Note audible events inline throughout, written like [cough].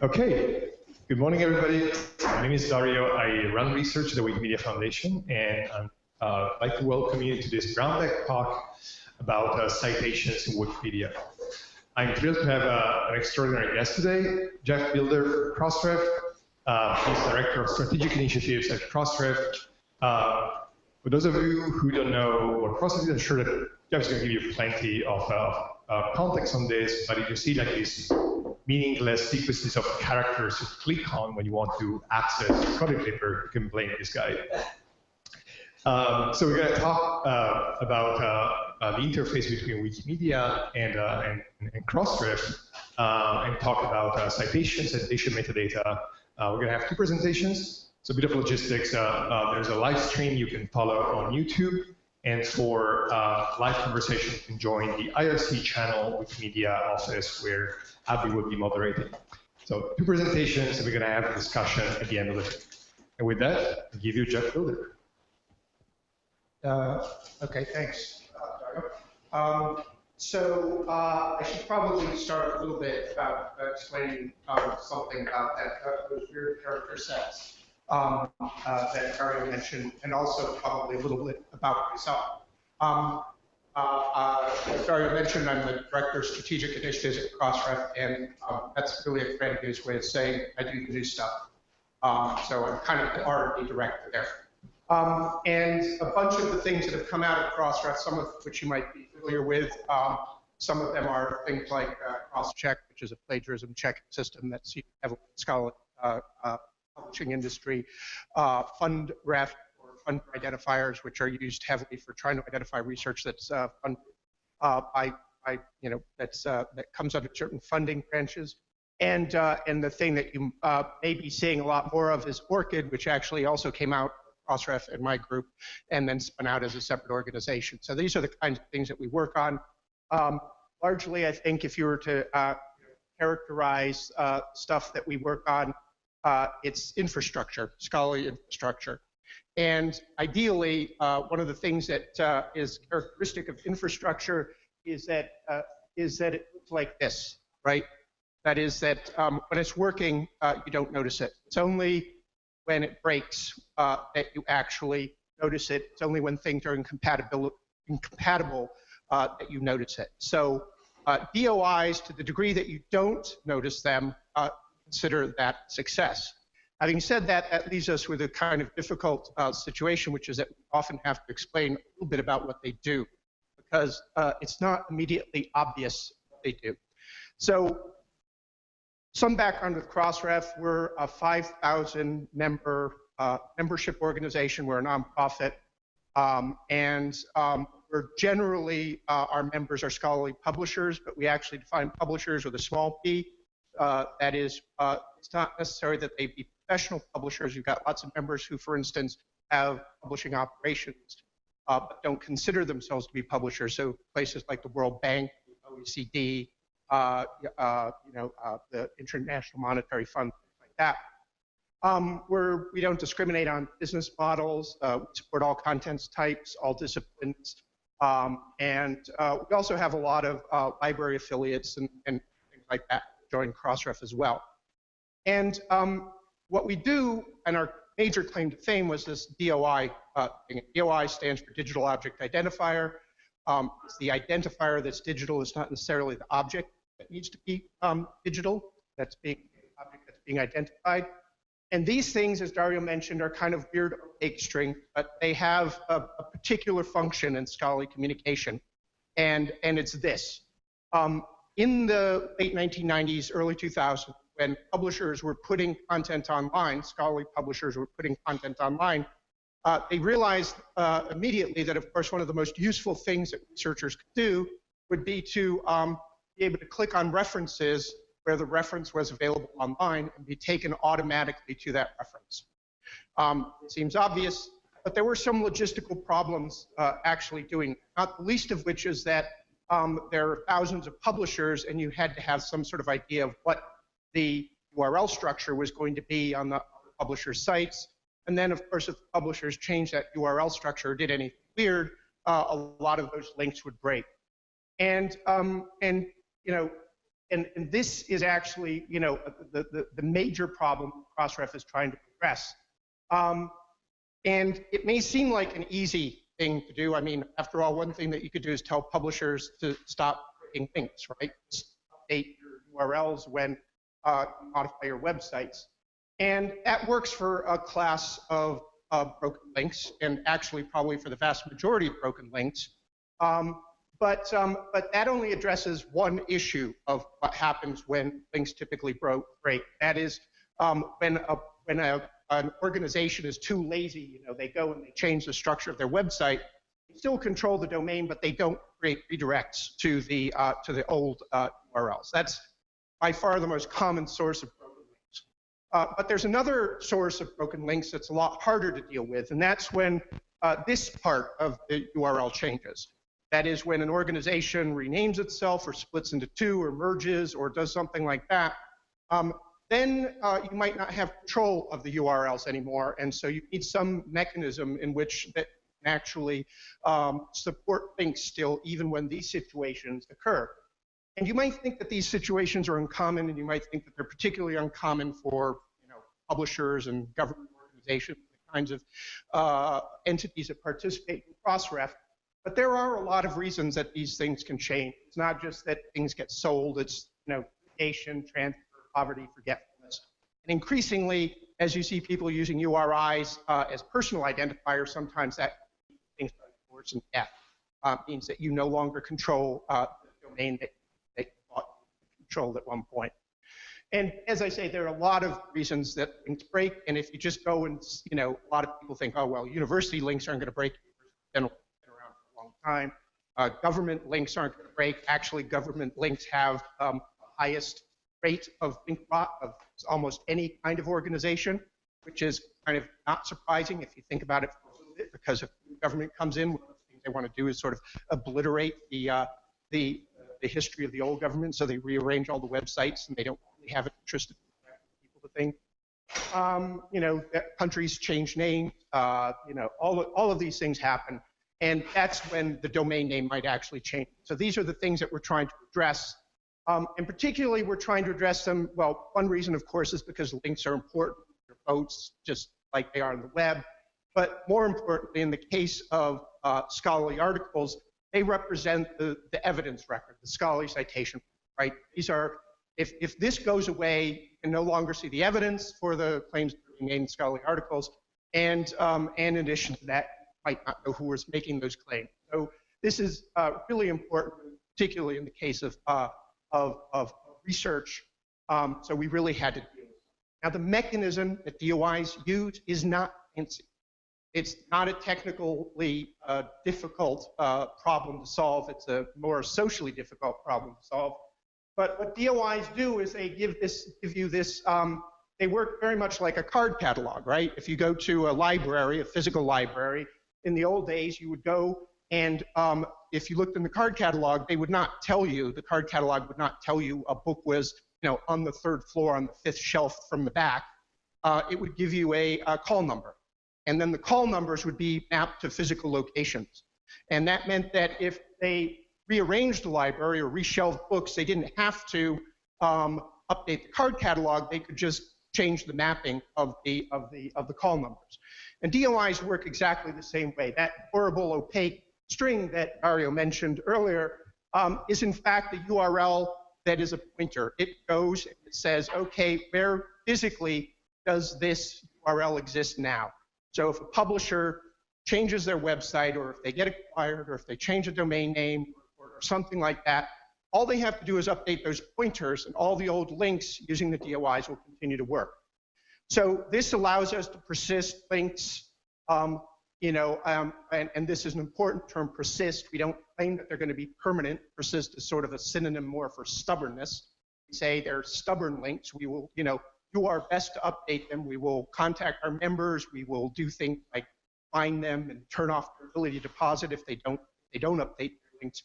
Okay, good morning, everybody. My name is Dario. I run research at the Wikimedia Foundation, and I'd uh, like to welcome you to this brown bag talk about uh, citations in Wikipedia. I'm thrilled to have uh, an extraordinary guest today, Geoff Bilder from Crossref. Uh, he's Director of Strategic Initiatives at Crossref. Uh, for those of you who don't know what Crossref is, I'm sure that Geoff's going to give you plenty of uh, context on this, but if you see like these meaningless sequences of characters to click on when you want to access product paper, you can blame this guy. Um, so we're going to talk uh, about uh, uh, the interface between Wikimedia and, uh, and, and Crossref uh, and talk about uh, citations, citation metadata. we're going to have two presentations. So a bit of logistics. there's a live stream you can follow on YouTube. And for live conversation, you can join the IRC channel Wikimedia office where Abby will be moderating. So two presentations, and we're going to have a discussion at the end of it. And with that, I'll give you Geoff Bilder. Uh, okay, thanks, uh, um, so uh, I should probably start a little bit about uh, explaining um, something about that uh, those weird character sets um, uh, that Dario mentioned, and also probably a little bit about myself. Um, as Dario mentioned, I'm the Director of Strategic Initiatives at Crossref, and um, that's really a grandiose way of saying I do new stuff. Um, so I'm kind of the R&D director there. Um, and a bunch of the things that have come out of Crossref, some of which you might be familiar with, um, some of them are things like uh, CrossCheck, which is a plagiarism checking system that's heavily scholarly uh, uh, publishing industry, uh, FundRef, or fund identifiers, which are used heavily for trying to identify research that's uh, funded uh, by, by, you know, that's, uh, that comes under certain funding branches. And, uh, and the thing that you may be seeing a lot more of is ORCID, which actually also came out Crossref and my group, and then spun out as a separate organization. So these are the kinds of things that we work on. Um, largely, I think if you were to uh, characterize uh, stuff that we work on, uh, it's infrastructure, scholarly infrastructure. And ideally, uh, one of the things that uh, is characteristic of infrastructure is that uh, is that it looks like this, right? That is that um, when it's working, you don't notice it. It's only when it breaks uh, that you actually notice it. It's only when things are incompatible, incompatible uh, that you notice it. So uh, DOIs, to the degree that you don't notice them, uh, consider that success. Having said that, that leaves us with a kind of difficult uh, situation, which is that we often have to explain a little bit about what they do, because uh, it's not immediately obvious what they do. So some background with Crossref, we're a 5,000 member uh, membership organization. We're a nonprofit. Um, and um, we're generally, uh, our members are scholarly publishers, but we actually define publishers with a small p. Uh, that is, uh, it's not necessary that they be professional publishers. You've got lots of members who, for instance, have publishing operations, uh, but don't consider themselves to be publishers. So places like the World Bank, OECD, uh, uh, you know, uh, the International Monetary Fund, like that. Um, we're, we don't discriminate on business models. Uh, we support all contents types, all disciplines. Um, and uh, we also have a lot of library affiliates and, and, things like that join Crossref as well. And um, what we do, and our major claim to fame was this DOI thing. DOI stands for Digital Object Identifier. Um, it's the identifier that's digital. It's not necessarily the object that needs to be um, digital, that's being object that's being identified. And these things, as Dario mentioned, are kind of weird opaque string, but they have a, a particular function in scholarly communication, and, and it's this. Um, in the late 1990s, early 2000s, when publishers were putting content online, scholarly publishers were putting content online, uh, they realized uh, immediately that, of course, one of the most useful things that researchers could do would be to um, be able to click on references where the reference was available online and be taken automatically to that reference. Um, it seems obvious, but there were some logistical problems uh, actually doing, not the least of which is that um, there are thousands of publishers and you had to have some sort of idea of what the URL structure was going to be on the, publisher's sites. And then, of course, if the publishers changed that URL structure or did anything weird, uh, a lot of those links would break. And, um, and you know, and, and this is actually, you know, the, the, the major problem Crossref is trying to address. Um, and it may seem like an easy thing to do. I mean, after all, one thing that you could do is tell publishers to stop breaking links, right? Update your URLs when uh, modify your websites. And that works for a class of uh, broken links, and actually probably for the vast majority of broken links. Um, but, um, but that only addresses one issue of what happens when links typically break. That is, um, when, a, when a, an organization is too lazy, you know, they go and they change the structure of their website, they still control the domain, but they don't create redirects to the, uh, to the old uh, URLs. That's by far the most common source of broken links. Uh, but there's another source of broken links that's a lot harder to deal with, and that's when uh, this part of the URL changes. That is when an organization renames itself or splits into two or merges or does something like that. Um, then uh, you might not have control of the URLs anymore. And so you need some mechanism in which that actually um, support things still, even when these situations occur. And you might think that these situations are uncommon, and you might think that they're particularly uncommon for you know, publishers and government organizations, the kinds of uh, entities that participate in Crossref. But there are a lot of reasons that these things can change. It's not just that things get sold, it's you know, litigation, transfer, poverty, forgetfulness. And increasingly, as you see people using URIs uh, as personal identifiers, sometimes that things like death uh, means that you no longer control uh, the domain that, that you controlled at one point. And as I say, there are a lot of reasons that things break. And if you just go and, you know, a lot of people think, oh, well, university links aren't going to break They've been around for a long time. Uh, government links aren't going to break. Actually, government links have um, the highest rate of rot of almost any kind of organization, which is kind of not surprising if you think about it for a little bit, because if government comes in, one of the things they want to do is sort of obliterate the uh, the the history of the old government, so they rearrange all the websites and they don't really have an interest in people to think. Um, you know, countries change names. Uh, you know, all all of these things happen. And that's when the domain name might actually change. So these are the things that we're trying to address. Um, and particularly, we're trying to address them. Well, one reason, of course, is because links are important for votes, just like they are on the web. But more importantly, in the case of uh, scholarly articles, they represent the, the evidence record, the scholarly citation, right? These are, if, if this goes away, you can no longer see the evidence for the claims made in scholarly articles. And, um, and in addition to that, might not know who was making those claims. So this is uh, really important, particularly in the case of, uh, of, of, research. Um, so we really had to deal. Now the mechanism that DOIs use is not fancy. It's not a technically uh, difficult uh, problem to solve. It's a more socially difficult problem to solve. But what DOIs do is they give this, give you this um, they work very much like a card catalog, right? If you go to a library, a physical library, in the old days, you would go and um, if you looked in the card catalog, they would not tell you, the card catalog would not tell you a book was you know, on the third floor on the fifth shelf from the back. Uh, it would give you a, a call number. And then the call numbers would be mapped to physical locations. And that meant that if they rearranged the library or reshelved books, they didn't have to um, update the card catalog. They could just change the mapping of the, of the, of the call numbers. And DOIs work exactly the same way. That horrible opaque string that Dario mentioned earlier um, is in fact a URL that is a pointer. It goes, it says, okay, where physically does this URL exist now? So if a publisher changes their website or if they get acquired or if they change a domain name or, or something like that, all they have to do is update those pointers and all the old links using the DOIs will continue to work. So this allows us to persist links, um, you know, um, and, and, this is an important term, persist. We don't claim that they're going to be permanent. Persist is sort of a synonym more for stubbornness. We say they're stubborn links. We will, you know, do our best to update them. We will contact our members. We will do things like find them and turn off their ability to deposit if they don't, they don't update their links.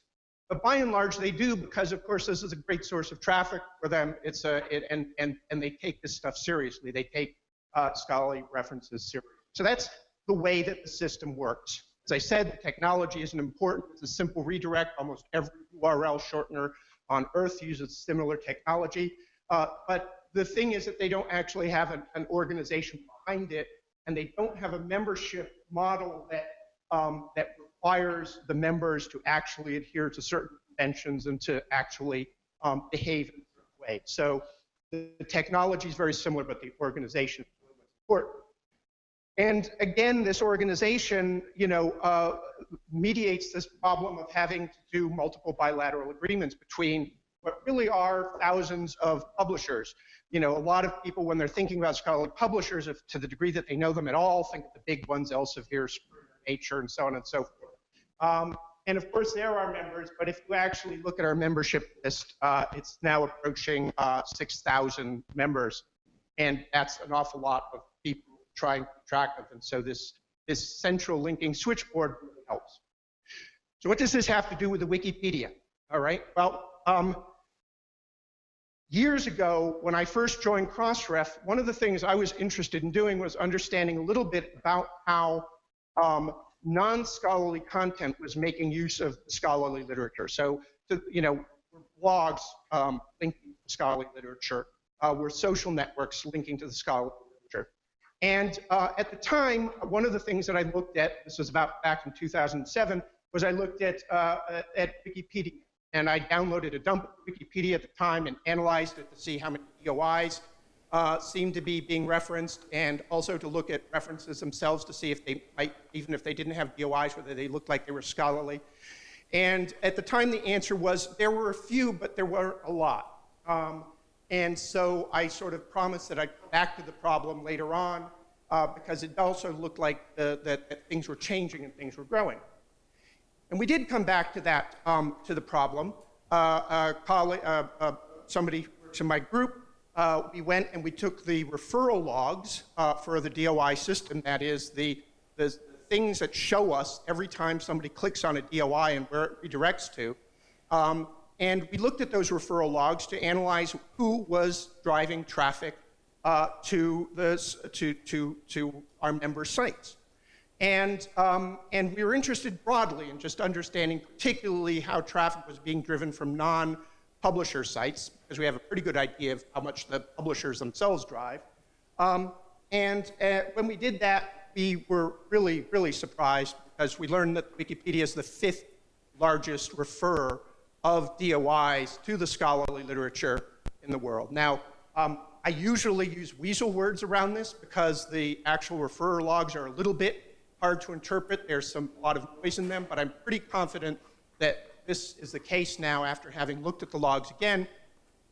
But by and large, they do because, of course, this is a great source of traffic for them. It's a it, and and and they take this stuff seriously. They take uh, scholarly references seriously. So that's the way that the system works. As I said, technology isn't important. It's a simple redirect. Almost every URL shortener on Earth uses similar technology. Uh, but the thing is that they don't actually have an, an, organization behind it, and they don't have a membership model that um, that requires the members to actually adhere to certain conventions and to actually um, behave in a certain way. So the, the technology is very similar, but the organization is important. And again, this organization, you know, uh, mediates this problem of having to do multiple bilateral agreements between what really are thousands of publishers. You know, a lot of people, when they're thinking about scholarly publishers, if, to the degree that they know them at all, think of the big ones, Elsevier, Nature, and so on and so forth. Um, and of course, there are members, but if you actually look at our membership list, uh, it's now approaching uh, 6,000 members. And that's an awful lot of trying to track of. And so this, this central linking switchboard really helps. So what does this have to do with the Wikipedia? All right, well, um, years ago, when I first joined Crossref, one of the things I was interested in doing was understanding a little bit about how um, non-scholarly content was making use of scholarly literature. So, to, you know, blogs um, linking to scholarly literature, uh, were social networks linking to the scholarly. And uh, at the time, one of the things that I looked at, this was about back in 2007, was I looked at, uh, at Wikipedia. And I downloaded a dump of Wikipedia at the time and analyzed it to see how many DOIs uh, seem to be being referenced, and also to look at references themselves to see if they might, even if they didn't have DOIs, whether they looked like they were scholarly. And at the time, the answer was there were a few, but there weren't a lot. Um, and so I sort of promised that I'd come back to the problem later on uh, because it also looked like the, that, that, things were changing and things were growing. And we did come back to that, um, to the problem. Uh, uh, uh, somebody in my group uh, we went and we took the referral logs uh, for the DOI system, that is the, the things that show us every time somebody clicks on a DOI and where it redirects to. Um, and we looked at those referral logs to analyze who was driving traffic uh, to, the, to, to, to our member sites. And, um, and we were interested broadly in just understanding particularly how traffic was being driven from non publisher sites, because we have a pretty good idea of how much the publishers themselves drive. Um, and uh, when we did that, we were really, really surprised because we learned that Wikipedia is the fifth largest referrer of DOIs to the scholarly literature in the world. Now, um, I usually use weasel words around this because the actual referrer logs are a little bit hard to interpret. There's some, a lot of noise in them, but I'm pretty confident that this is the case now after having looked at the logs again.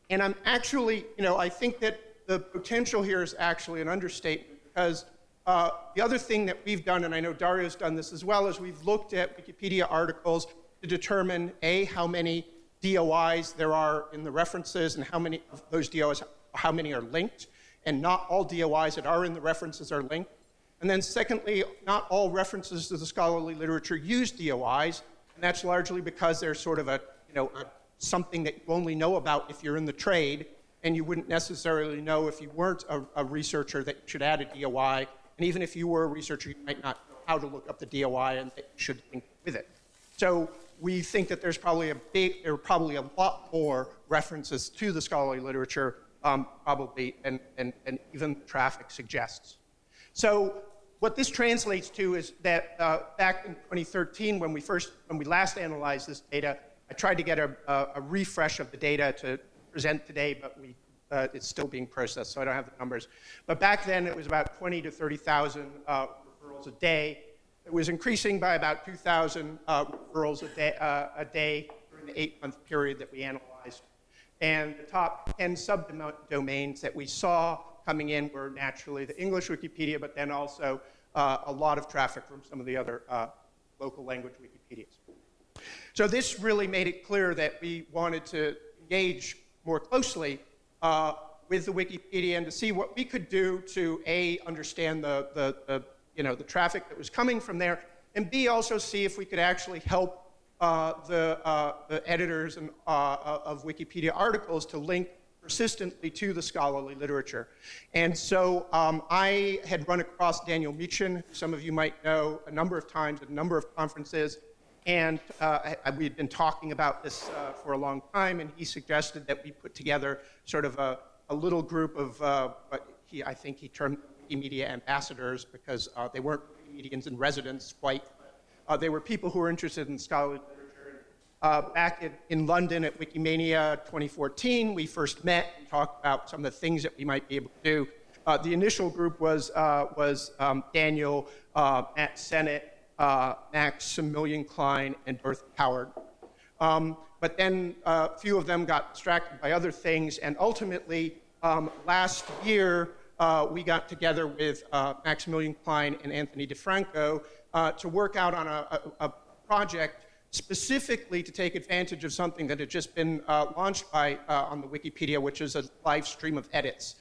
And I'm actually, you know, I think that the potential here is actually an understatement because uh, the other thing that we've done, and I know Dario's done this as well, is we've looked at Wikipedia articles to determine A, how many DOIs there are in the references and how many of those DOIs, how many are linked. And not all DOIs that are in the references are linked. And then secondly, not all references to the scholarly literature use DOIs, and that's largely because they're sort of a, you know, a, something that you only know about if you're in the trade, and you wouldn't necessarily know if you weren't a, a researcher that should add a DOI. And even if you were a researcher, you might not know how to look up the DOI and that you should link with it. So we think that there's probably a big, there are probably a lot more references to the scholarly literature, um, probably, and, and, and even traffic suggests. So what this translates to is that uh, back in 2013, when we first, when we last analyzed this data, I tried to get a, a, a refresh of the data to present today, but we, uh, it's still being processed, so I don't have the numbers. But back then, it was about 20 to 30,000 uh, referrals a day. It was increasing by about 2,000 uh, referrals a day, uh, a day during the eight-month period that we analyzed. And the top 10 subdomains that we saw coming in were naturally the English Wikipedia, but then also uh, a lot of traffic from some of the other uh, local language Wikipedias. So this really made it clear that we wanted to engage more closely uh, with the Wikipedia and to see what we could do to A, understand the, the, the, you know, the traffic that was coming from there, and B, also see if we could actually help uh, the, uh, the editors and, uh, of Wikipedia articles to link persistently to the scholarly literature. And so um, I had run across Daniel Mietchen, some of you might know, a number of times at a number of conferences. and uh, I, we had been talking about this uh, for a long time, and he suggested that we put together sort of a, a little group of uh, what he, I think he termed Wikimedia ambassadors because uh, they weren't Wikimedians in residence quite. Uh, they were people who were interested in scholarly literature. Uh, back in, in, London at Wikimania 2014, we first met and talked about some of the things that we might be able to do. the initial group was, was um, Daniel, Matt Senate, uh, Maximilian Klein, and Bertha Howard. Um, but then uh, a few of them got distracted by other things, and ultimately, um, last year, uh, we got together with uh, Maximilian Klein and Anthony Di Franco uh, to work out on a, a, a, project specifically to take advantage of something that had just been uh, launched by, on the Wikipedia, which is a live stream of edits,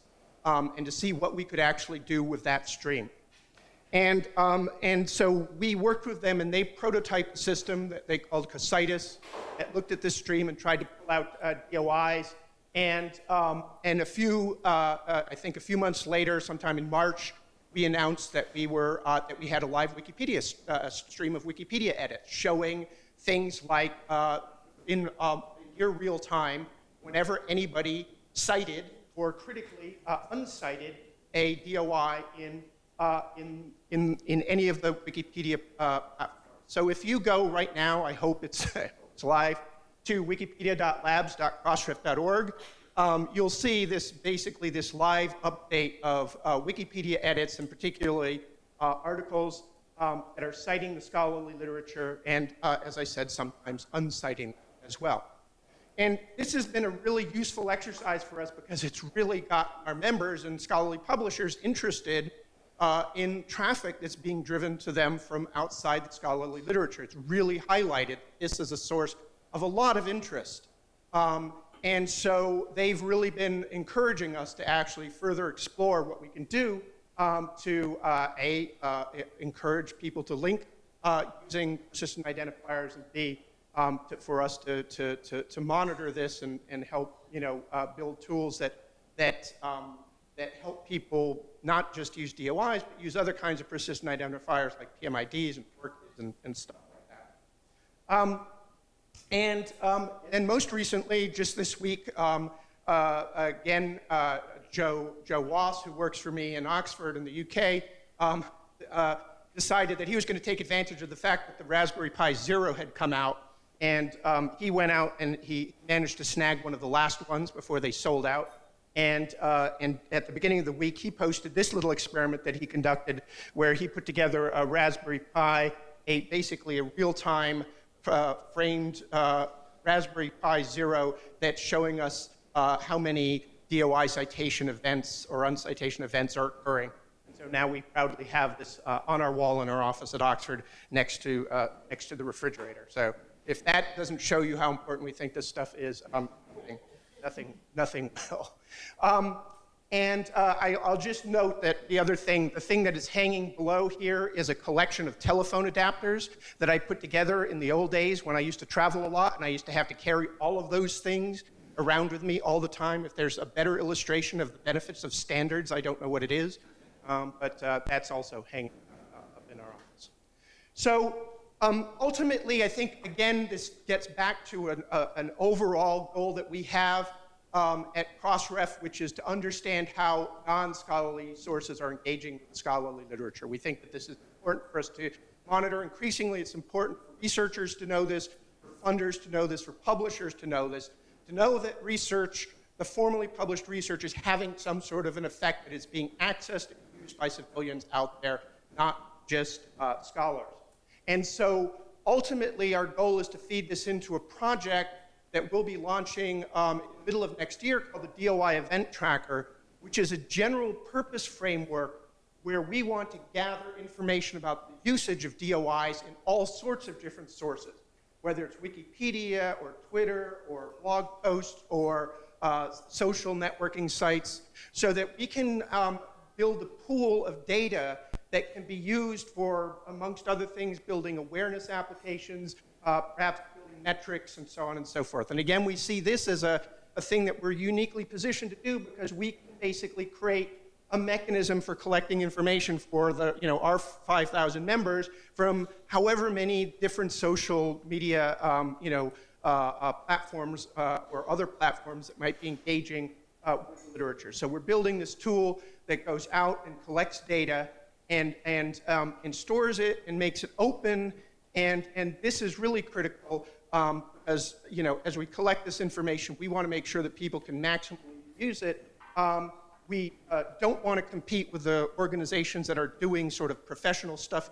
um, and to see what we could actually do with that stream. And, um, and so we worked with them and they prototyped a system that they called Cocytus that looked at this stream and tried to pull out uh, DOIs. And, um, and a few, uh, uh, I think a few months later, sometime in March, we announced that we, were, uh, that we had a live Wikipedia uh, stream of Wikipedia edits showing things like uh, in um, near real time, whenever anybody cited or critically uncited a DOI in uh, in, in, in any of the Wikipedia uh, platforms. So if you go right now, I hope it's, [laughs] it's live, to wikipedia.labs.crossref.org, um, you'll see this basically this live update of uh, Wikipedia edits and particularly uh, articles um, that are citing the scholarly literature and, uh, as I said, sometimes unciting as well. And this has been a really useful exercise for us because it's really got our members and scholarly publishers interested uh, in traffic that's being driven to them from outside the scholarly literature. It's really highlighted this as a source of a lot of interest. Um, and so they've really been encouraging us to actually further explore what we can do um, to, uh, A, uh, encourage people to link uh, using persistent identifiers, and B, um, to, for us to, to, to, to, monitor this and, and help you know, uh, build tools that, that um, that help people not just use DOIs, but use other kinds of persistent identifiers like PMIDs and PORCs and, and stuff like that. And, um, and most recently, just this week, um, uh, again, uh, Joe, Joe Wass, who works for me in Oxford in the UK, um, uh, decided that he was going to take advantage of the fact that the Raspberry Pi Zero had come out. And um, he went out and he managed to snag one of the last ones before they sold out. And, uh, and at the beginning of the week, he posted this little experiment that he conducted where he put together a Raspberry Pi, a, basically a real-time uh, framed uh, Raspberry Pi Zero that's showing us uh, how many DOI citation events or uncitation events are occurring. And so now we proudly have this uh, on our wall in our office at Oxford next to, uh, next to the refrigerator. So if that doesn't show you how important we think this stuff is, um, nothing, nothing will. Um, and uh, I, will just note that the other thing, the thing that is hanging below here is a collection of telephone adapters that I put together in the old days when I used to travel a lot and I used to have to carry all of those things around with me all the time. If there's a better illustration of the benefits of standards, I don't know what it is, um, but uh, that's also hanging uh, up in our office. So um, ultimately, I think, again, this gets back to an, uh, an overall goal that we have um, at Crossref, which is to understand how non-scholarly sources are engaging with scholarly literature. We think that this is important for us to monitor. Increasingly, it's important for researchers to know this, for funders to know this, for publishers to know this, to know that research, the formally published research is having some sort of an effect that is being accessed and used by civilians out there, not just uh, scholars. And so ultimately, our goal is to feed this into a project that we'll be launching um, in the middle of next year called the DOI Event Tracker, which is a general purpose framework where we want to gather information about the usage of DOIs in all sorts of different sources, whether it's Wikipedia or Twitter or blog posts or uh, social networking sites, so that we can um, build a pool of data that can be used for, amongst other things, building awareness applications, uh, perhaps metrics, and so on and so forth. And again, we see this as a, a thing that we're uniquely positioned to do because we can basically create a mechanism for collecting information for the, you know, our 5,000 members from however many different social media, um, you know, uh, uh, platforms uh, or other platforms that might be engaging uh, with literature. So we're building this tool that goes out and collects data and, and, um, and stores it and makes it open. And, and this is really critical um, as, you know, as we collect this information, we want to make sure that people can maximally use it. Um, we uh, don't want to compete with the organizations that are doing sort of professional stuff.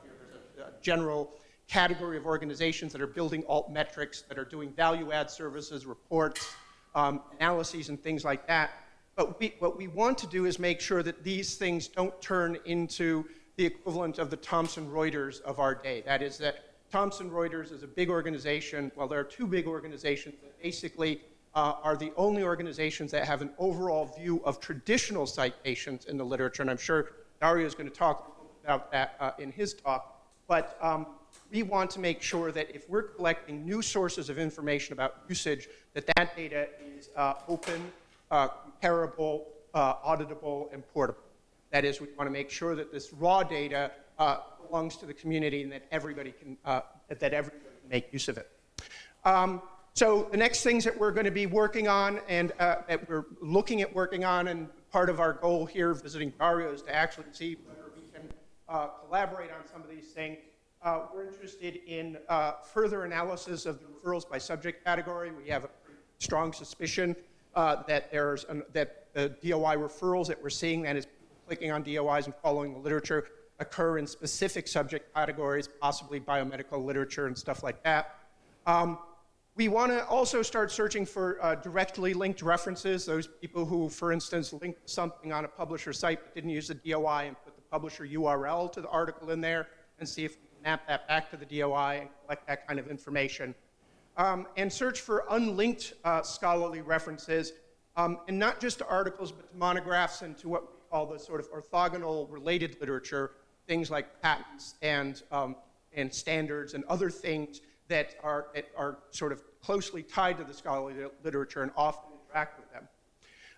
A general category of organizations that are building alt metrics, that are doing value add services, reports, um, analyses, and things like that. But we, what we want to do is make sure that these things don't turn into the equivalent of the Thomson Reuters of our day. That is that Thomson Reuters is a big organization. Well, there are two big organizations that basically uh, are the only organizations that have an overall view of traditional citations in the literature. And I'm sure Dario is going to talk about that uh, in his talk. But um, we want to make sure that if we're collecting new sources of information about usage, that that data is uh, open, uh, comparable, uh, auditable, and portable. That is, we want to make sure that this raw data uh, belongs to the community and that everybody can, uh, that everybody can make use of it. Um, so the next things that we're going to be working on and uh, that we're looking at working on and part of our goal here visiting Dario is to actually see whether we can uh, collaborate on some of these things. Uh, we're interested in uh, further analysis of the referrals by subject category. We have a strong suspicion uh, that there's an, that the DOI referrals that we're seeing, that is clicking on DOIs and following the literature, occur in specific subject categories, possibly biomedical literature and stuff like that. Um, we want to also start searching for uh, directly linked references, those people who, for instance, linked something on a publisher site but didn't use the DOI and put the publisher URL to the article in there and see if we can map that back to the DOI and collect that kind of information. Um, and search for unlinked uh, scholarly references, um, and not just to articles, but to monographs and to what we call the sort of orthogonal related literature, things like patents and, um, and standards and other things that are, are sort of closely tied to the scholarly literature and often interact with them.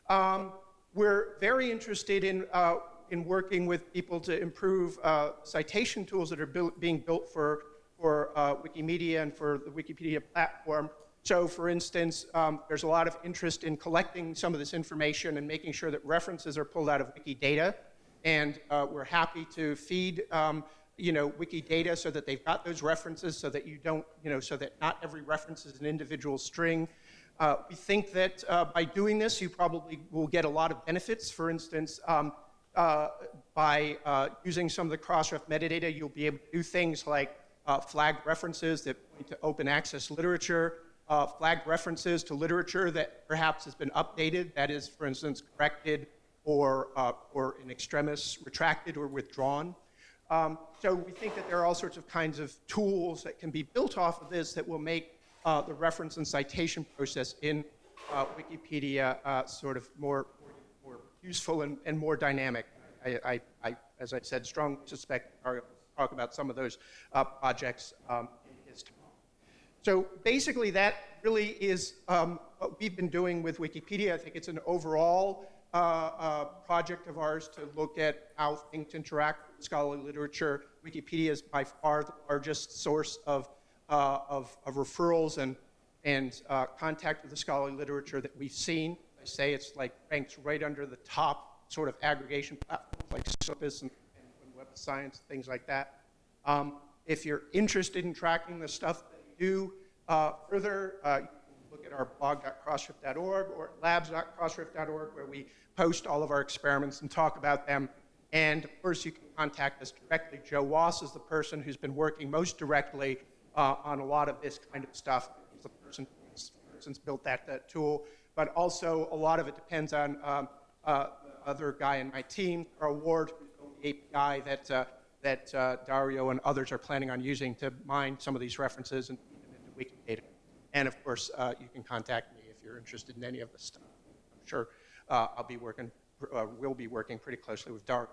Um, we're very interested in, uh, in working with people to improve uh, citation tools that are built, being built for, for uh, Wikimedia and for the Wikipedia platform. So for instance, um, there's a lot of interest in collecting some of this information and making sure that references are pulled out of Wikidata and uh, we're happy to feed um, you know, Wikidata so that they've got those references so that you don't, you know, so that not every reference is an individual string. Uh, we think that uh, by doing this, you probably will get a lot of benefits. For instance, um, uh, by uh, using some of the Crossref metadata, you'll be able to do things like uh, flag references that point to open access literature, uh, flag references to literature that perhaps has been updated, that is, for instance, corrected or, uh, or in extremis retracted or withdrawn. Um, so we think that there are all sorts of kinds of tools that can be built off of this that will make uh, the reference and citation process in uh, Wikipedia uh, sort of more, more useful and, and more dynamic. I, I, I, as I said, strongly suspect I'll talk about some of those uh, projects um, in his. So basically that really is um, what we've been doing with Wikipedia. I think it's an overall uh, project of ours to look at how things interact with scholarly literature. Wikipedia is by far the largest source of, uh, of, of, referrals and, and uh, contact with the scholarly literature that we've seen. I say it's like ranks right under the top sort of aggregation platforms like Scopus and, and Web of Science, things like that. Um, if you're interested in tracking the stuff that we do uh, further, uh, at our blog.crossref.org or labs.crossref.org where we post all of our experiments and talk about them. And of course, you can contact us directly. Joe Wass is the person who's been working most directly uh, on a lot of this kind of stuff. He's the person who's built that, that tool. But also, a lot of it depends on um, uh, the other guy in my team, Karl Ward, the API that, uh, that uh, Dario and others are planning on using to mine some of these references and into Wikidata. And of course, uh, you can contact me if you're interested in any of this stuff. I'm sure uh, I'll be working, uh, will be working pretty closely with Dark.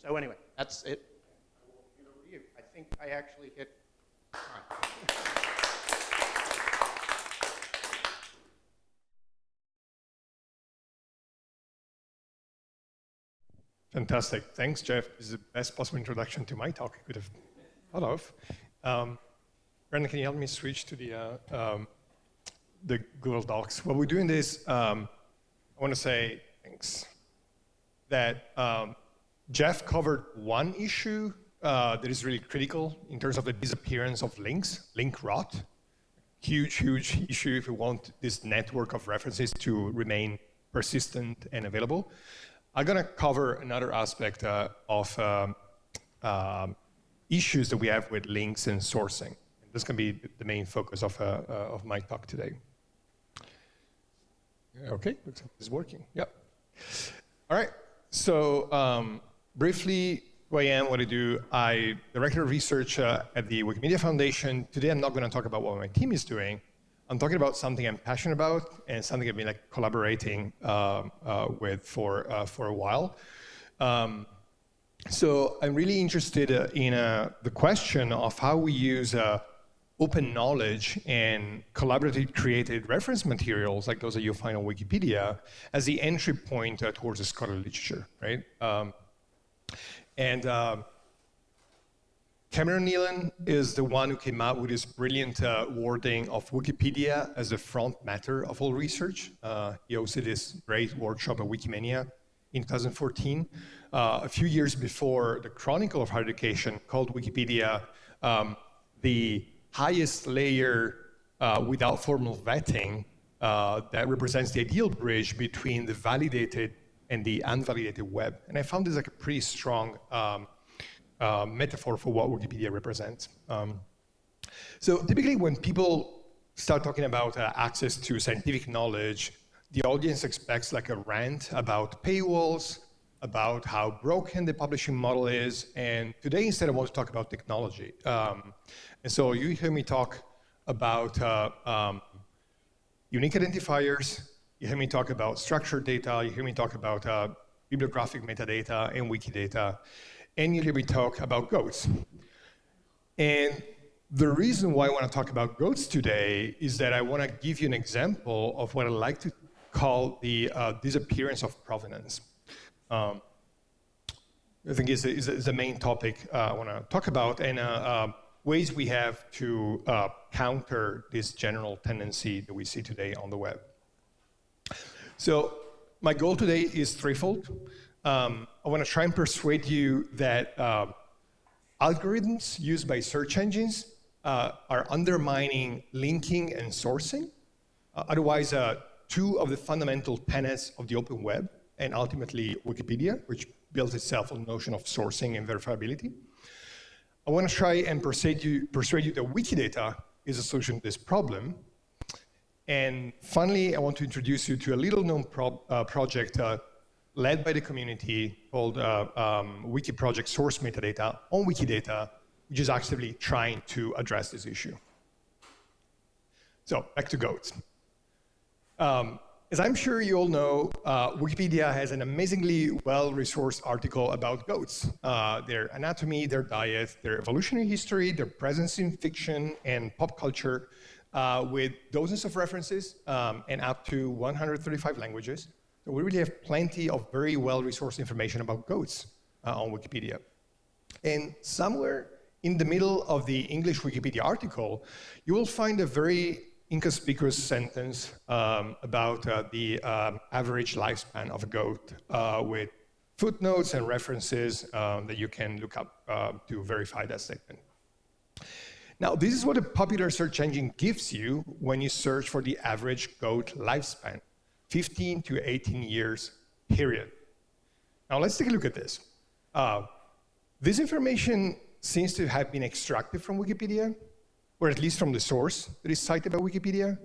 So anyway, that's it. I think I actually hit time. Fantastic. Thanks, Geoff. This is the best possible introduction to my talk I could have thought of. Um, Brandon, can you help me switch to the, uh, um, the Google Docs? While we're doing this, um, I want to say thanks. That um, Geoff covered one issue uh, that is really critical in terms of the disappearance of links, link rot. Huge, huge issue if we want this network of references to remain persistent and available. I'm going to cover another aspect uh, of um, uh, issues that we have with links and sourcing. And this can be the main focus of, uh, uh, of my talk today. Okay, looks like it's working. Yep. All right. So um, briefly, who I am, what I do. I director of research uh, at the Wikimedia Foundation. Today, I'm not going to talk about what my team is doing. I'm talking about something I'm passionate about and something I've been like collaborating uh, uh, with for uh, for a while. Um, so I'm really interested in the question of how we use open knowledge and collaborative created reference materials like those that you'll find on Wikipedia as the entry point towards the scholarly literature, right? Um, and Cameron Neylon is the one who came out with this brilliant uh, wording of Wikipedia as the front matter of all research. Uh, he hosted this great workshop at Wikimania in 2014. Uh, a few years before the Chronicle of Higher Education called Wikipedia um, the highest layer uh, without formal vetting uh, that represents the ideal bridge between the validated and the unvalidated web. And I found this like a pretty strong um, uh, metaphor for what Wikipedia represents. Um, so typically when people start talking about uh, access to scientific knowledge, the audience expects like a rant about paywalls, about how broken the publishing model is, and today instead I want to talk about technology. Um, and so you hear me talk about uh, um, unique identifiers, you hear me talk about structured data, you hear me talk about uh, bibliographic metadata and Wikidata And you hear me talk about goats. And the reason why I want to talk about goats today is that I want to give you an example of what I like to call the uh, disappearance of provenance. Um, I think is, is, is the main topic uh, I want to talk about, and uh, uh ways we have to uh, counter this general tendency that we see today on the web. So my goal today is threefold. Um, I want to try and persuade you that uh, algorithms used by search engines uh, are undermining linking and sourcing. Uh, otherwise, uh, two of the fundamental tenets of the open web and ultimately Wikipedia, which builds itself on the notion of sourcing and verifiability. I want to try and persuade you, persuade you that Wikidata is a solution to this problem. And finally, I want to introduce you to a little known pro uh, project uh, led by the community called uh, um, Wiki Project Source Metadata on Wikidata, which is actively trying to address this issue. So back to goats. Um, as I'm sure you all know, uh, Wikipedia has an amazingly well-resourced article about goats, uh, their anatomy, their diet, their evolutionary history, their presence in fiction and pop culture, uh, with dozens of references um, and up to 135 languages. So we really have plenty of very well-resourced information about goats uh, on Wikipedia. And somewhere in the middle of the English Wikipedia article, you will find a very inconspicuous sentence um, about uh, the um, average lifespan of a goat uh, with footnotes and references um, that you can look up uh, to verify that statement. Now, this is what a popular search engine gives you when you search for the average goat lifespan. 15 to 18 years period. Now let's take a look at this. Uh, this information seems to have been extracted from Wikipedia, or at least from the source that is cited by Wikipedia,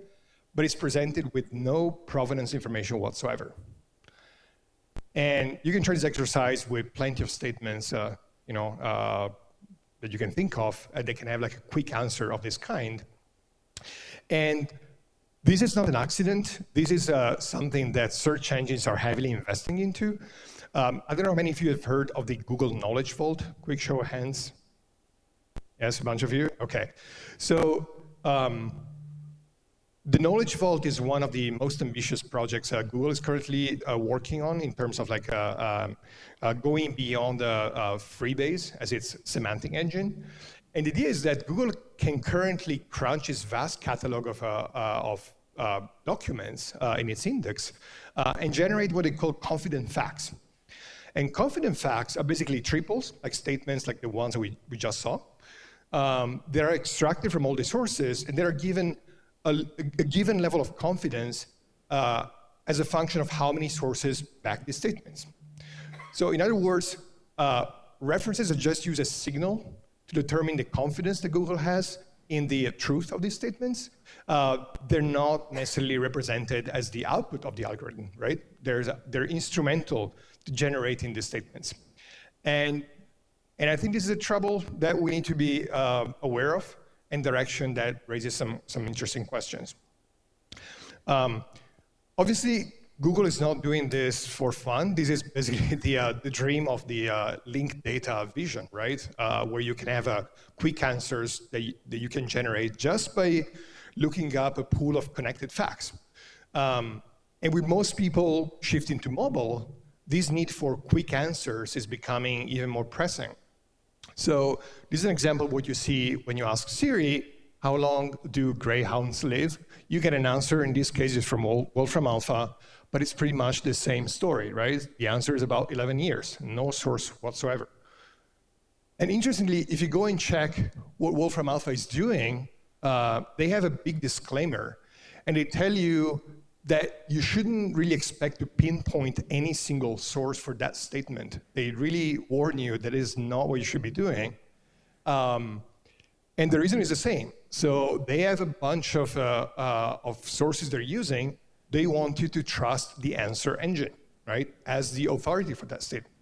but it's presented with no provenance information whatsoever. And you can try this exercise with plenty of statements, uh, you know, uh, that you can think of, and they can have like a quick answer of this kind. And this is not an accident. This is uh, something that search engines are heavily investing into. Um, I don't know how many of you have heard of the Google Knowledge Vault. Quick show of hands. Yes, a bunch of you? Okay. So um, the Knowledge Vault is one of the most ambitious projects uh, Google is currently uh, working on in terms of like uh, um, uh, going beyond uh, Freebase as its semantic engine. And the idea is that Google can currently crunch its vast catalog of, of documents in its index and generate what they call confident facts. And confident facts are basically triples, like statements like the ones that we, we just saw. Um, they're extracted from all the sources, and they're given a, a given level of confidence uh, as a function of how many sources back the statements. So in other words, uh, references are just used as a signal to determine the confidence that Google has in the truth of these statements. Uh, they're not necessarily represented as the output of the algorithm, right? A, they're instrumental to generating these statements. And, and I think this is a trouble that we need to be uh, aware of and direction that raises some, some interesting questions. Um, obviously, Google is not doing this for fun. This is basically [laughs] the, uh, the dream of the uh, linked data vision, right? Uh, where you can have uh, quick answers that you, that you can generate just by looking up a pool of connected facts. Um, and with most people shifting to mobile, this need for quick answers is becoming even more pressing. So this is an example of what you see when you ask Siri, how long do greyhounds live? You get an answer, in this case, it's from Wolfram Alpha, but it's pretty much the same story, right? The answer is about 11 years, no source whatsoever. And interestingly, if you go and check what Wolfram Alpha is doing, uh, they have a big disclaimer, and they tell you that you shouldn't really expect to pinpoint any single source for that statement. They really warn you that is not what you should be doing. Um, and the reason is the same. So they have a bunch of, uh, uh, of sources they're using. They want you to trust the answer engine, right, as the authority for that statement.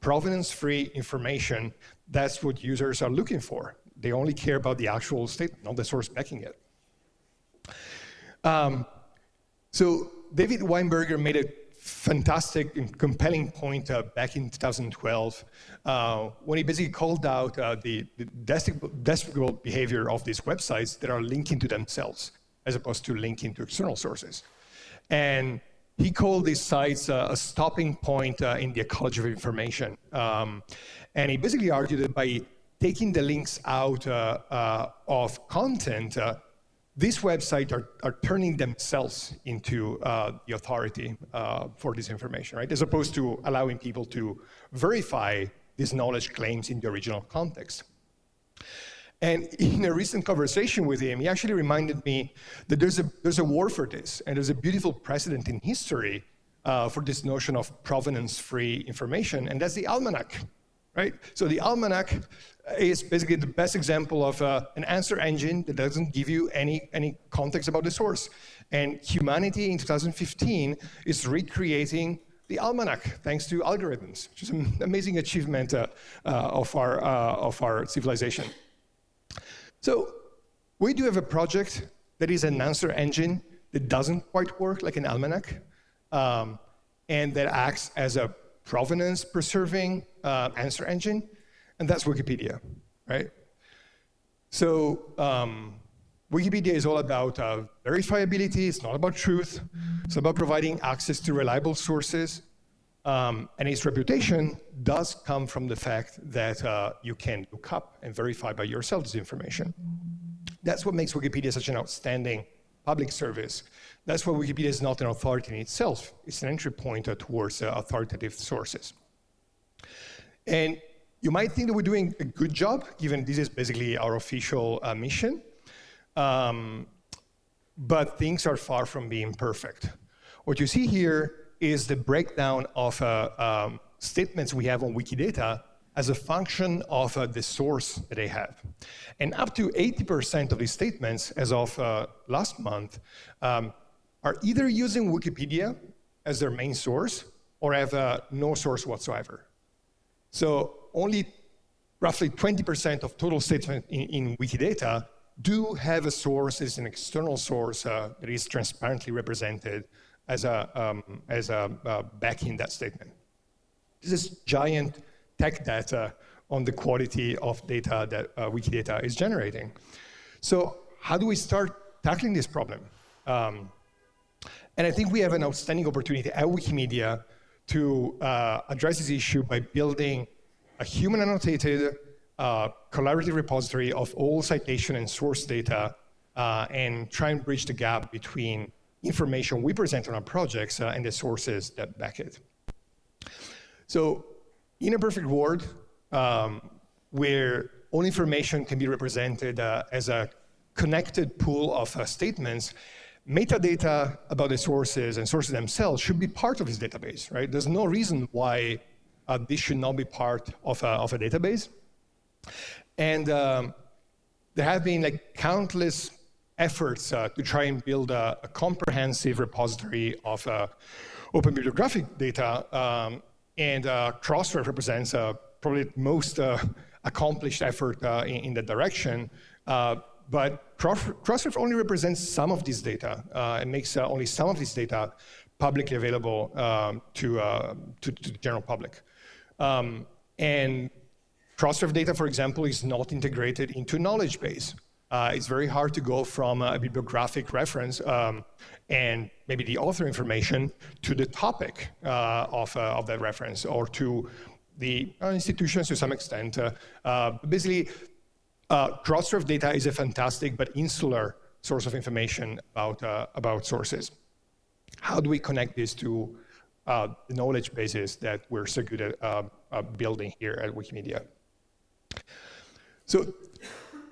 Provenance-free information, that's what users are looking for. They only care about the actual statement, not the source backing it. Um, so David Weinberger made a fantastic and compelling point uh, back in 2012 uh, when he basically called out uh, the, the despicable behavior of these websites that are linking to themselves as opposed to linking to external sources. And he called these sites uh, a stopping point uh, in the ecology of information. Um, and he basically argued that by taking the links out uh, of content, these websites are, are turning themselves into uh, the authority uh, for this information, right? As opposed to allowing people to verify these knowledge claims in the original context. And in a recent conversation with him, he actually reminded me that there's a, there's a war for this, and there's a beautiful precedent in history uh, for this notion of provenance-free information, and that's the almanac, right? So the almanac is basically the best example of uh, an answer engine that doesn't give you any, any context about the source. And humanity in 2015 is recreating the almanac thanks to algorithms, which is an amazing achievement uh, uh, of, our, uh, of our civilization. So we do have a project that is an answer engine that doesn't quite work like an almanac, um, and that acts as a provenance preserving uh, answer engine and that's Wikipedia, right? So um, Wikipedia is all about uh, verifiability, it's not about truth, it's about providing access to reliable sources, um, and its reputation does come from the fact that uh, you can look up and verify by yourself this information. That's what makes Wikipedia such an outstanding public service. That's why Wikipedia is not an authority in itself. It's an entry point towards uh, authoritative sources. And you might think that we're doing a good job, given this is basically our official uh, mission. Um, but things are far from being perfect. What you see here is the breakdown of uh, um, statements we have on Wikidata as a function of uh, the source that they have. And up to 80% of these statements, as of uh, last month, um, are either using Wikipedia as their main source or have uh, no source whatsoever. So only roughly 20% of total statements in, in, Wikidata do have a source as an external source uh, that is transparently represented as a, um, as a uh, backing that statement. This is giant tech data on the quality of data that uh, Wikidata is generating. So how do we start tackling this problem? Um, and I think we have an outstanding opportunity at Wikimedia to uh, address this issue by building a human annotated uh, collaborative repository of all citation and source data uh, and try and bridge the gap between information we present on our projects uh, and the sources that back it. So in a perfect world, um, where all information can be represented uh, as a connected pool of uh, statements, metadata about the sources and sources themselves should be part of this database, right? There's no reason why uh, this should not be part of a, of a database. And um, there have been like countless efforts uh, to try and build a, a comprehensive repository of uh, open bibliographic data. Um, and uh, Crossref represents uh, probably the most uh, accomplished effort uh, in, in, that direction. But Crossref only represents some of this data and makes only some of this data publicly available um, to, to, to, the general public. Um, and Crossref data, for example, is not integrated into knowledge base. Uh, it's very hard to go from a bibliographic reference um, and maybe the author information to the topic uh, of, uh, of that reference or to the uh, institutions to some extent. Uh, uh, data is a fantastic but insular source of information about, about sources. How do we connect this to the knowledge bases that we're so good at building here at Wikimedia? So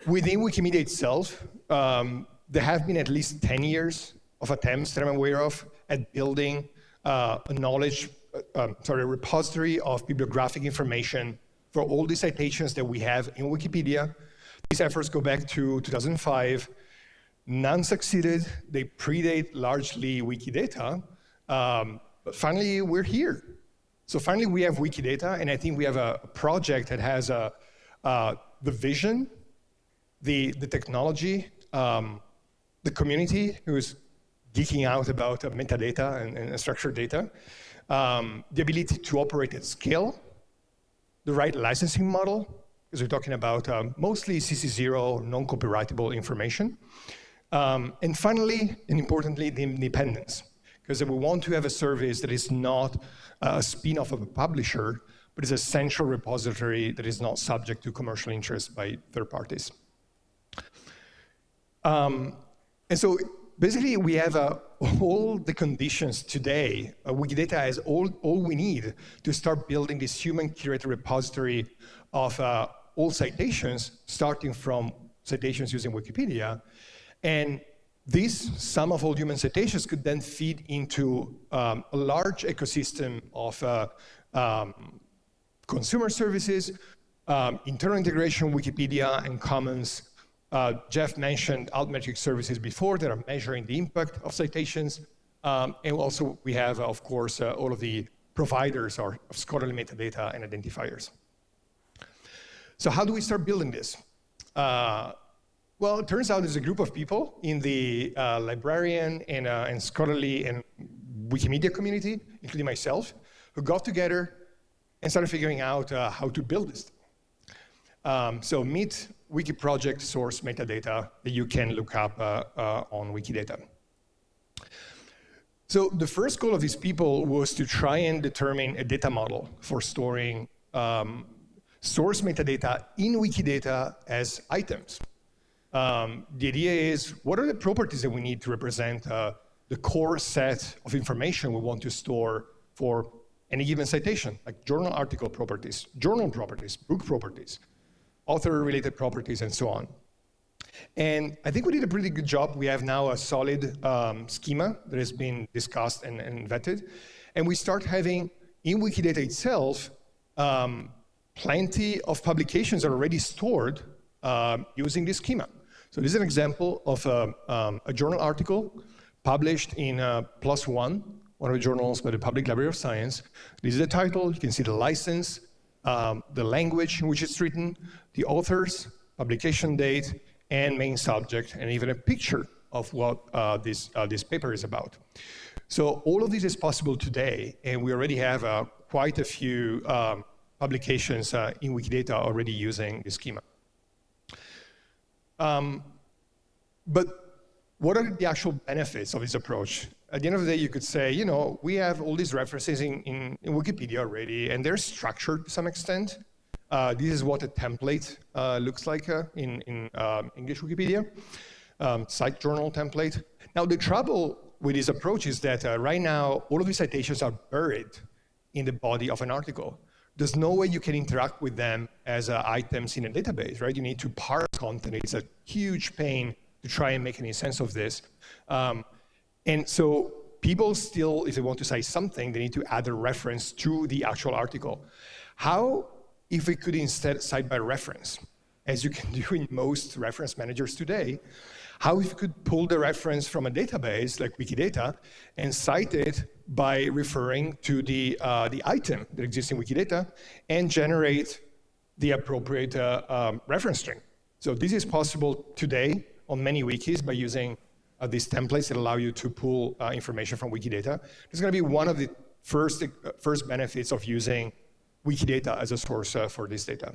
within Wikimedia itself, um, there have been at least 10 years of attempts that I'm aware of at building uh, a knowledge, uh, um, sorry, a repository of bibliographic information for all the citations that we have in Wikipedia. These efforts go back to 2005. None succeeded. They predate largely Wikidata. Um, but finally, we're here. So finally, we have Wikidata, and I think we have a project that has a, uh, the vision the, the technology, um, the community who's geeking out about uh, metadata and, and, structured data, um, the ability to operate at scale, the right licensing model, because we're talking about uh, mostly CC0 non-copyrightable information. Um, and finally, and importantly, the independence, because we want to have a service that is not a spin-off of a publisher, but is a central repository that is not subject to commercial interest by third parties. Um, and so basically we have uh, all the conditions today. Uh, Wikidata has all, all we need to start building this human curated repository of uh, all citations, starting from citations using Wikipedia. And this sum of all human citations could then feed into um, a large ecosystem of uh, um, consumer services, um, internal integration, Wikipedia and Commons, uh, Geoff mentioned Altmetric services before that are measuring the impact of citations. Um, and also we have, of course, uh, all of the providers of scholarly metadata and identifiers. So how do we start building this? Uh, well, it turns out there's a group of people in the uh, librarian and, uh, and scholarly and Wikimedia community, including myself, who got together and started figuring out uh, how to build this. Um, so meet wiki project source metadata that you can look up uh, uh, on Wikidata. So the first goal of these people was to try and determine a data model for storing um, source metadata in Wikidata as items. Um, the idea is, what are the properties that we need to represent uh, the core set of information we want to store for any given citation, like journal article properties, journal properties, book properties, author-related properties, and so on. And I think we did a pretty good job. We have now a solid um, schema that has been discussed and, and, vetted. And we start having, in Wikidata itself, um, plenty of publications are already stored uh, using this schema. So this is an example of a, um, a journal article published in uh, PLOS ONE, one of the journals by the Public Library of Science. This is the title. You can see the license, um, the language in which it's written, the authors, publication date, and main subject, and even a picture of what uh, this, uh, this paper is about. So all of this is possible today, and we already have uh, quite a few um, publications uh, in Wikidata already using this schema. Um, but what are the actual benefits of this approach? At the end of the day, you could say, you know, we have all these references in, in, in Wikipedia already, and they're structured to some extent. Uh, this is what a template uh, looks like uh, in, in um, English Wikipedia, um, cite journal template. Now, the trouble with this approach is that uh, right now, all of these citations are buried in the body of an article. There's no way you can interact with them as uh, items in a database, right? You need to parse content. It's a huge pain to try and make any sense of this. Um, and so people still, if they want to say something, they need to add a reference to the actual article. How if we could instead cite by reference, as you can [laughs] do in most reference managers today, how if you could pull the reference from a database like Wikidata and cite it by referring to the, uh, the item that exists in Wikidata and generate the appropriate uh, um, reference string. So this is possible today on many wikis by using uh, these templates that allow you to pull uh, information from Wikidata. Is going to be one of the first, uh, first benefits of using Wikidata as a source uh, for this data.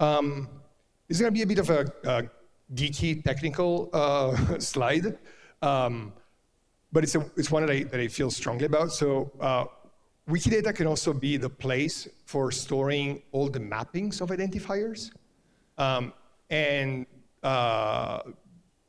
Um, this is going to be a bit of a, a geeky technical [laughs] slide, um, but it's, a, it's one that I, that I feel strongly about. So uh, Wikidata can also be the place for storing all the mappings of identifiers. Um, and uh,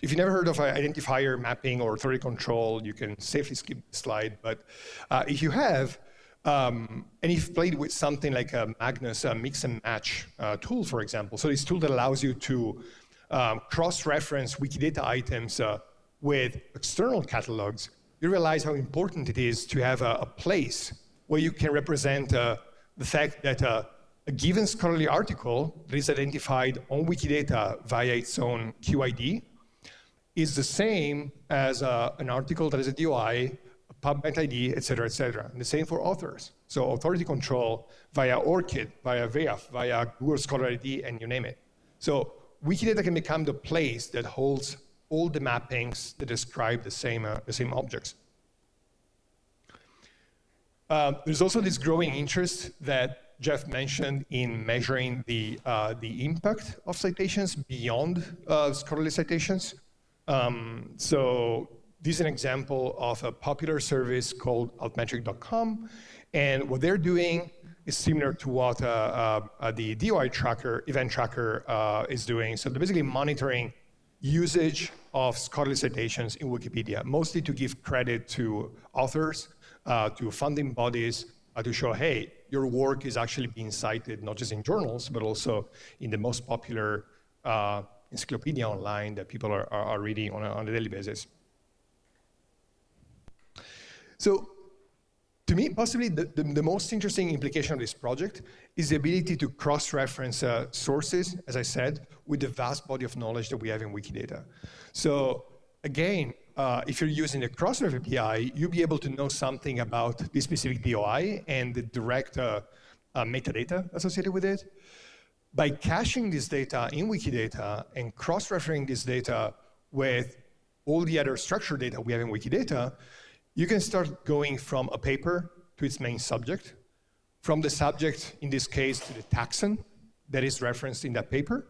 if you never heard of identifier mapping or authority control, you can safely skip the slide. But uh, if you have, um, and you've played with something like a Magnus a mix and match uh, tool, for example, so this tool that allows you to um, cross-reference Wikidata items uh, with external catalogs, you realize how important it is to have a, a place where you can represent uh, the fact that uh, a given scholarly article that is identified on Wikidata via its own QID is the same as uh, an article that is a DOI, a PubMed ID, et cetera, et cetera. And the same for authors. So authority control via ORCID, via VIAF, via Google Scholar ID, and you name it. So Wikidata can become the place that holds all the mappings that describe the same, uh, the same objects. Uh, there's also this growing interest that Geoff mentioned in measuring the, uh, the impact of citations beyond uh, scholarly citations. Um, so this is an example of a popular service called altmetric.com. And what they're doing is similar to what uh, uh, the DOI tracker, event tracker uh, is doing. So they're basically monitoring usage of scholarly citations in Wikipedia, mostly to give credit to authors, to funding bodies, to show, hey, your work is actually being cited not just in journals, but also in the most popular uh, encyclopedia online that people are, are, are reading on a, on a daily basis. So to me, possibly the, the, the, most interesting implication of this project is the ability to cross-reference uh, sources, as I said, with the vast body of knowledge that we have in Wikidata. So again, uh, if you're using the Crossref API, you'll be able to know something about this specific DOI and the direct uh, uh, metadata associated with it. By caching this data in Wikidata and cross-referencing this data with all the other structured data we have in Wikidata, you can start going from a paper to its main subject, from the subject, in this case, to the taxon that is referenced in that paper,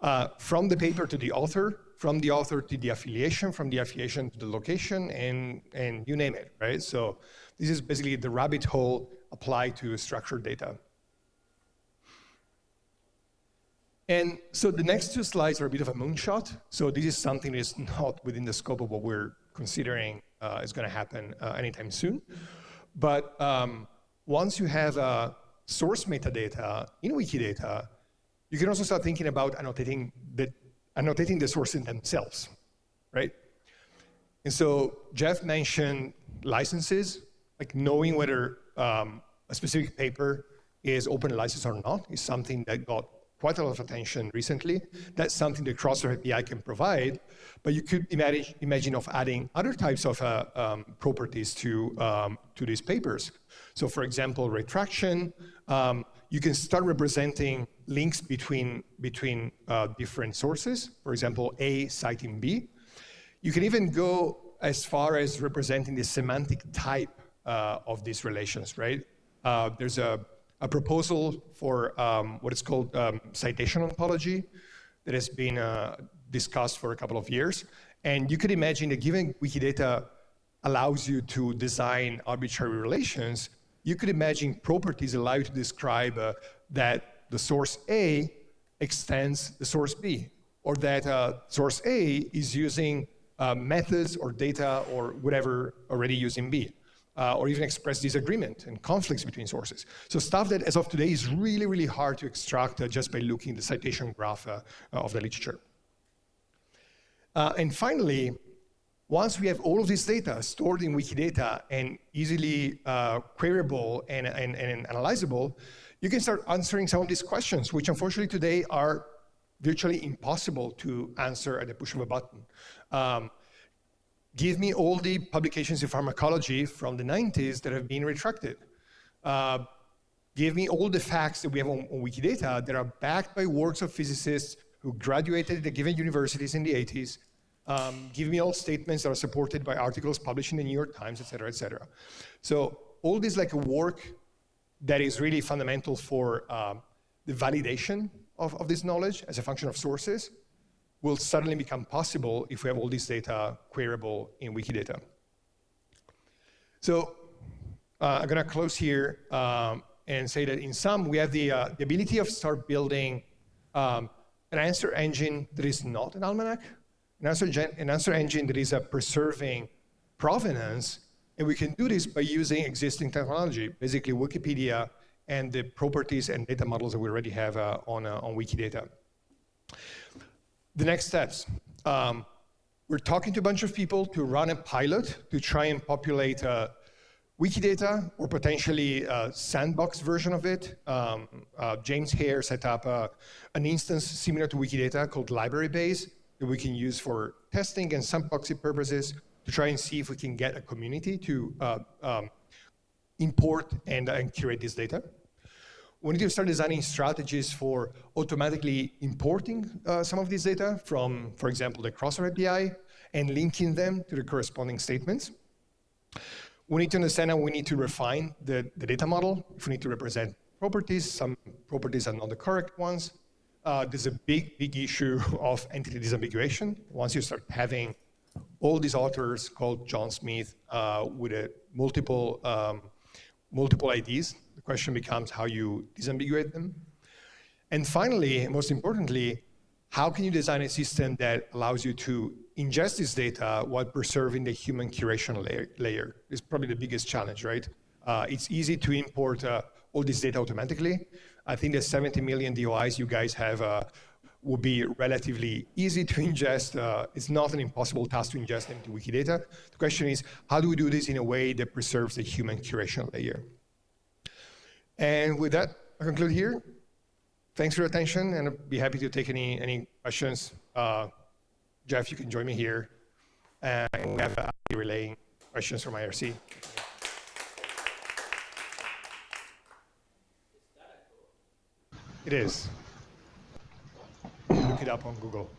uh, from the paper to the author, from the author to the affiliation, from the affiliation to the location, and, and you name it, right? So this is basically the rabbit hole applied to structured data. And so the next two slides are a bit of a moonshot. So this is something that is not within the scope of what we're considering uh, is going to happen uh, anytime soon. But um, once you have uh, source metadata in Wikidata, you can also start thinking about annotating the annotating the sources themselves, right? And so Geoff mentioned licenses, like knowing whether um, a specific paper is open license or not is something that got quite a lot of attention recently. That's something the Crossref API can provide, but you could imagine, imagine of adding other types of uh, um, properties to, um, to these papers. So for example, retraction, um, you can start representing links between, between uh, different sources, for example, A citing B. You can even go as far as representing the semantic type uh, of these relations, right? Uh, there's a, a, proposal for um, what is called um, citation ontology that has been uh, discussed for a couple of years. And you could imagine that given Wikidata allows you to design arbitrary relations, you could imagine properties allow you to describe uh, that the source A extends the source B, or that uh, source A is using uh, methods or data or whatever already using B, uh, or even express disagreement and conflicts between sources. So stuff that as of today is really, really hard to extract uh, just by looking the citation graph uh, of the literature. Uh, and finally, once we have all of this data stored in Wikidata and easily queryable and, and, and analyzable, you can start answering some of these questions, which unfortunately today are virtually impossible to answer at the push of a button. Um, give me all the publications in pharmacology from the 90s that have been retracted. Uh, give me all the facts that we have on, on, Wikidata that are backed by works of physicists who graduated at the given universities in the 80s. Um, give me all statements that are supported by articles published in the New York Times, et cetera, et cetera. So all this like a work that is really fundamental for uh, the validation of, of this knowledge as a function of sources will suddenly become possible if we have all this data queryable in Wikidata. So uh, I'm going to close here um, and say that in sum, we have the, uh, the ability of start building um, an answer engine that is not an almanac, an answer, an answer engine that is uh, preserving provenance and we can do this by using existing technology, basically Wikipedia and the properties and data models that we already have uh, on, uh, on Wikidata. The next steps. Um, we're talking to a bunch of people to run a pilot to try and populate uh, Wikidata or potentially a sandbox version of it. Um, uh, James Hare set up uh, an instance similar to Wikidata called Librarybase that we can use for testing and sandboxing purposes to try and see if we can get a community to uh, um, import and, uh, and curate this data. We need to start designing strategies for automatically importing uh, some of this data from, for example, the Crossref API and linking them to the corresponding statements. We need to understand how we need to refine the, the data model. If we need to represent properties, some properties are not the correct ones. Uh, there's a big, big issue [laughs] of entity disambiguation. Once you start having all these authors called John Smith uh, with a multiple, um, multiple IDs. Question becomes how you disambiguate them. And finally, most importantly, how can you design a system that allows you to ingest this data while preserving the human curation layer? It's probably the biggest challenge, right? Uh, it's easy to import uh, all this data automatically. I think the 70 million DOIs you guys have uh, would be relatively easy to [laughs] ingest. Uh, it's not an impossible task to ingest into Wikidata. The question is, how do we do this in a way that preserves the human curation layer? And with that, I conclude here. Thanks for your attention, and I'd be happy to take any, any questions. Uh, Geoff, you can join me here. And we have uh, relaying questions from IRC. It is look it up on Google.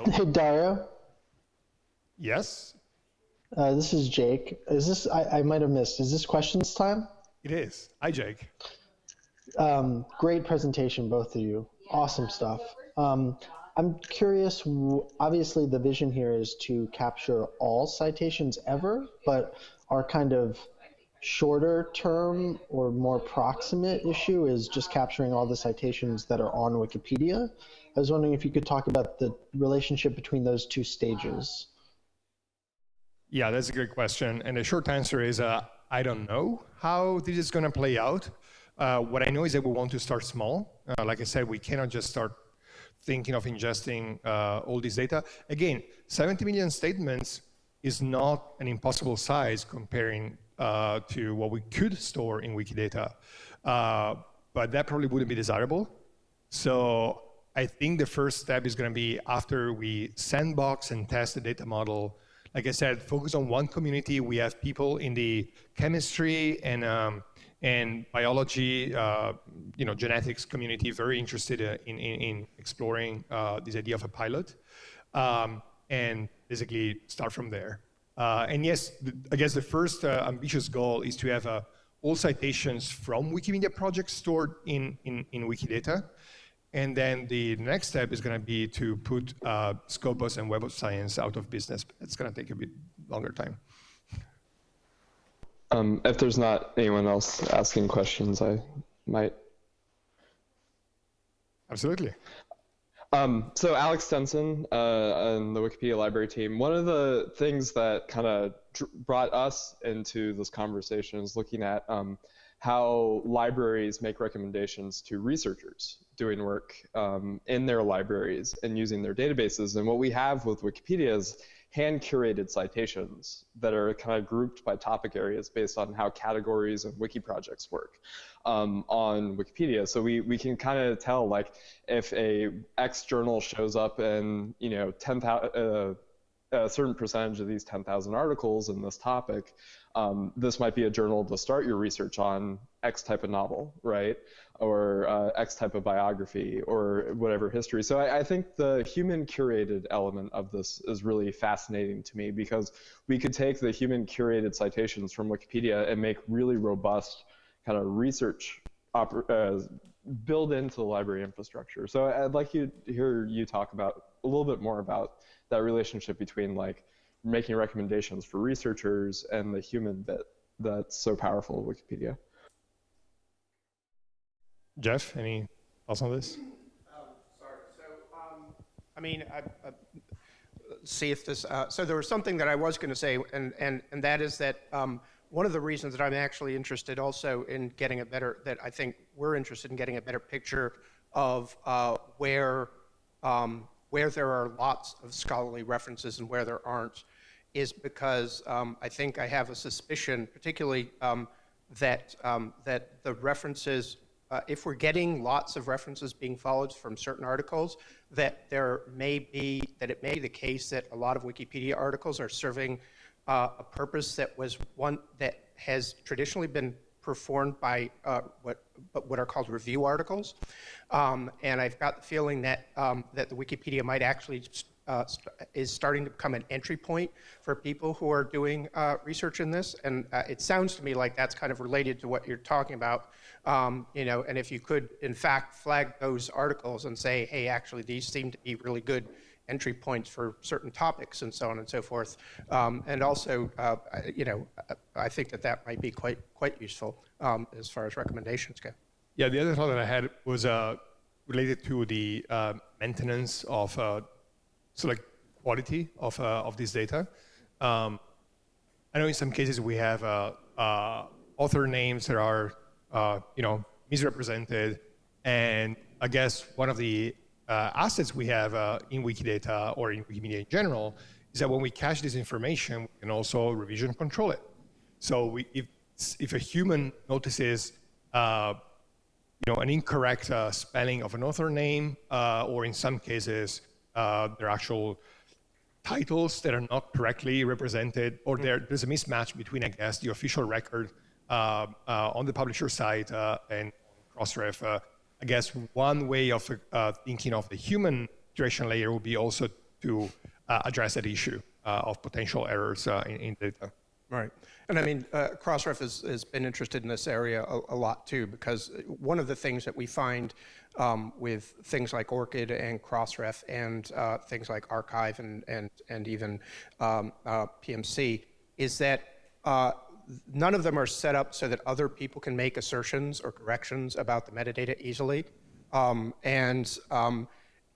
[laughs] Hey, Dario. Yes? Uh, this is Jake. Is this, I, I might have missed, is this questions time? It is. Hi, Jake. Um, great presentation, both of you. Awesome stuff. Um, I'm curious, obviously the vision here is to capture all citations ever, but our kind of shorter term or more proximate issue is just capturing all the citations that are on Wikipedia. I was wondering if you could talk about the relationship between those two stages. Yeah, that's a good question. And the short answer is uh, I don't know how this is going to play out. Uh, what I know is that we want to start small. Uh, like I said, we cannot just start thinking of ingesting uh, all this data. Again, 70 million statements is not an impossible size comparing uh, to what we could store in Wikidata. Uh, but that probably wouldn't be desirable. So I think the first step is going to be after we sandbox and test the data model. Like I said, focus on one community. We have people in the chemistry and um, and biology, uh, you know, genetics community very interested uh, in, in, in exploring uh, this idea of a pilot. Um, and basically start from there. Uh, and yes, I guess the first uh, ambitious goal is to have uh, all citations from Wikimedia projects stored in, in, in Wikidata. And then the next step is going to be to put uh, Scopus and Web of Science out of business. It's going to take a bit longer time. Um, if there's not anyone else asking questions, I might. Absolutely. Um, so Alex Stinson uh, and the Wikipedia library team, one of the things that kind of brought us into this conversation is looking at um, how libraries make recommendations to researchers doing work um, in their libraries and using their databases. And what we have with Wikipedia is hand curated citations that are kind of grouped by topic areas based on how categories and wiki projects work um, on Wikipedia. So we, we can kind of tell like if a X journal shows up in, you know, 10,000, uh, a certain percentage of these 10,000 articles in this topic, um, this might be a journal to start your research on X type of novel, right? or uh, X type of biography or whatever history. So I, I, think the human curated element of this is really fascinating to me because we could take the human curated citations from Wikipedia and make really robust kind of research uh, build into the library infrastructure. So I'd like you to hear you talk about a little bit more about that relationship between like making recommendations for researchers and the human bit that's so powerful in Wikipedia. Geoff, any thoughts on this? Um, sorry. So, um, I mean, I, I, see if this. Uh, so there was something that I was going to say, and and and that is that um, one of the reasons that I'm actually interested also in getting a better that I think we're interested in getting a better picture of uh, where um, where there are lots of scholarly references and where there aren't is because um, I think I have a suspicion, particularly um, that um, that the references uh, if we're getting lots of references being followed from certain articles, that there may be, that it may be the case that a lot of Wikipedia articles are serving uh, a purpose that was one that has traditionally been performed by uh, what, what are called review articles. Um, and I've got the feeling that, um, that the Wikipedia might actually uh, st is starting to become an entry point for people who are doing uh, research in this. And uh, it sounds to me like that's kind of related to what you're talking about um, you know, and if you could, in fact, flag those articles and say, hey, actually, these seem to be really good entry points for certain topics and so on and so forth. Um, and also, uh, you know, I think that that might be quite quite useful um, as far as recommendations go. Yeah, the other thought that I had was uh, related to the uh, maintenance of uh, so like quality of uh, of this data. Um, I know in some cases we have uh, author names that are uh, you know, misrepresented. And I guess one of the uh, assets we have uh, in Wikidata or in Wikimedia in general is that when we cache this information, we can also revision control it. So we, if, if a human notices uh, you know, an incorrect uh, spelling of an author name, uh, or in some cases, their actual titles that are not correctly represented, or there, there's a mismatch between, I guess, the official record uh, uh, on the publisher side uh, and Crossref. I guess one way of thinking of the human curation layer would be also to address that issue of potential errors in, in data. Right. And I mean, uh, Crossref has, has been interested in this area a, a, lot too, because one of the things that we find um, with things like ORCID and Crossref and uh, things like arXiv and, and, and even um, uh, PMC is that none of them are set up so that other people can make assertions or corrections about the metadata easily. Um, and, um,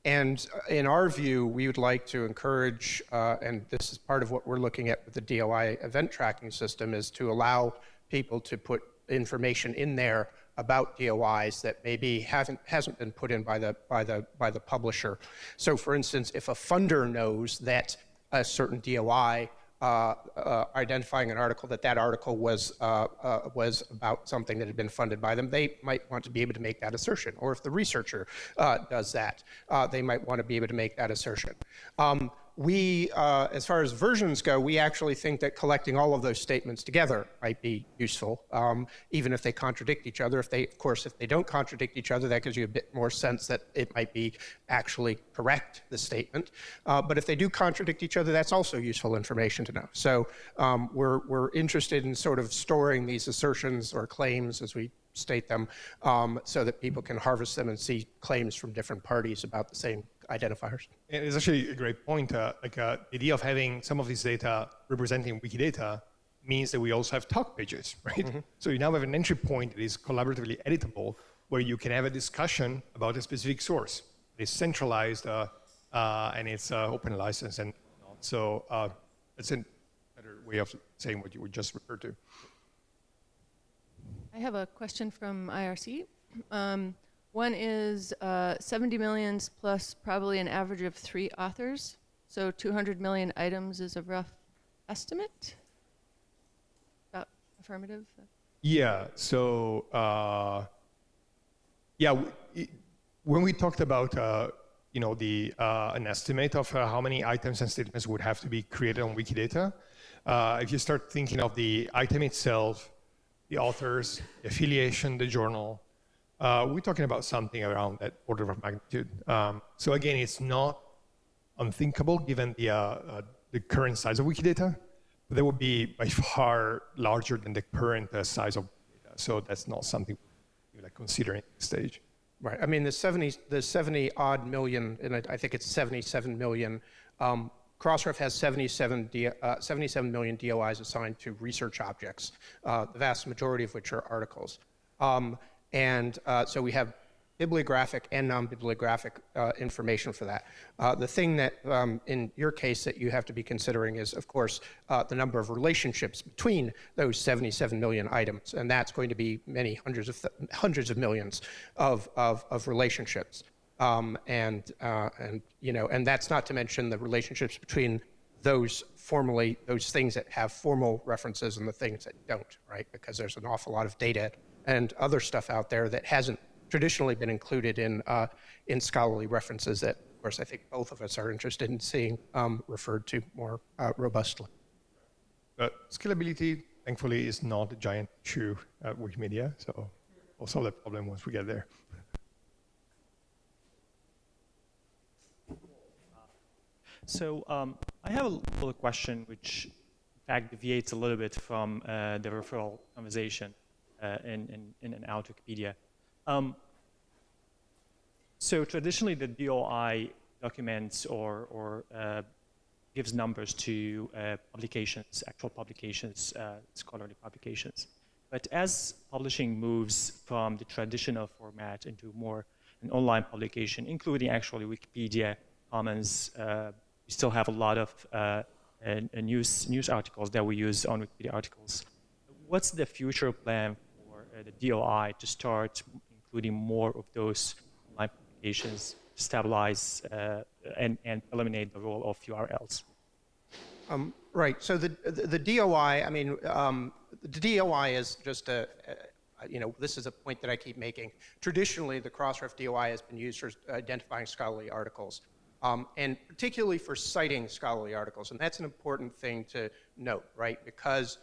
and in our view, we would like to encourage, uh, and this is part of what we're looking at with the DOI event tracking system, is to allow people to put information in there about DOIs that maybe haven't hasn't been put in by the by the by the publisher. So, for instance, if a funder knows that a certain DOI uh, uh, identifying an article that that article was uh, uh, was about something that had been funded by them, they might want to be able to make that assertion. Or if the researcher uh, does that, uh, they might want to be able to make that assertion. Um, we, uh, as far as versions go, we actually think that collecting all of those statements together might be useful, um, even if they contradict each other. If they, of course, if they don't contradict each other, that gives you a bit more sense that it might be actually correct, the statement. Uh, but if they do contradict each other, that's also useful information to know. So um, we're, we're interested in sort of storing these assertions or claims, as we state them, um, so that people can harvest them and see claims from different parties about the same identifiers. And it's actually a great point. Uh, like uh, the idea of having some of this data representing Wikidata means that we also have talk pages, [laughs] right? Mm-hmm. So you now have an entry point that is collaboratively editable, where you can have a discussion about a specific source. It's centralized uh, uh and it's uh, open license and so uh, it's a better way of saying what you would just refer to. I have a question from IRC. Um, one is uh, 70 millions plus probably an average of three authors. So 200 million items is a rough estimate. About affirmative. Yeah. So uh, yeah, when we talked about uh, you know the uh, an estimate of uh, how many items and statements would have to be created on Wikidata, uh, if you start thinking of the item itself the authors, the affiliation, the journal. Uh, we're talking about something around that order of magnitude. Um, so again, it's not unthinkable given the, uh, uh, the current size of Wikidata, but that would be by [laughs] far larger than the current uh, size of Wikidata. So that's not something we like considering at this stage. Right. I mean, the 70, the 70 odd million, and I think it's 77 million um, Crossref has 77, D, uh, 77 million DOIs assigned to research objects, uh, the vast majority of which are articles. Um, and uh, so we have bibliographic and non-bibliographic uh, information for that. Uh, the thing that, um, in your case, that you have to be considering is, of course, uh, the number of relationships between those 77 million items, and that's going to be many hundreds of hundreds of millions of, of, of relationships. Um, and, uh, and, you know, and that's not to mention the relationships between those formally, those things that have formal references and the things that don't, right? Because there's an awful lot of data and other stuff out there that hasn't traditionally been included in, uh, in scholarly references that, of course, I think both of us are interested in seeing um, referred to more uh, robustly. But scalability, thankfully, is not a giant issue at Wikimedia, so we'll solve that problem once we get there. So um, I have a little question which in fact deviates a little bit from uh, the referral conversation uh, in, in, in out Wikipedia. Um, so traditionally the DOI documents or, or uh, gives numbers to uh, publications, actual publications, uh, scholarly publications. But as publishing moves from the traditional format into more an online publication, including actually Wikipedia Commons, uh, we still have a lot of news, news articles that we use on Wikipedia articles. What's the future plan for uh, the DOI to start including more of those online publications, stabilize uh, and, and eliminate the role of URLs? Um, right. So the, the, the DOI, I mean, um, the DOI is just a, a, you know, this is a point that I keep making. Traditionally, the Crossref DOI has been used for identifying scholarly articles um, and particularly for citing scholarly articles. And that's an important thing to note, right? Because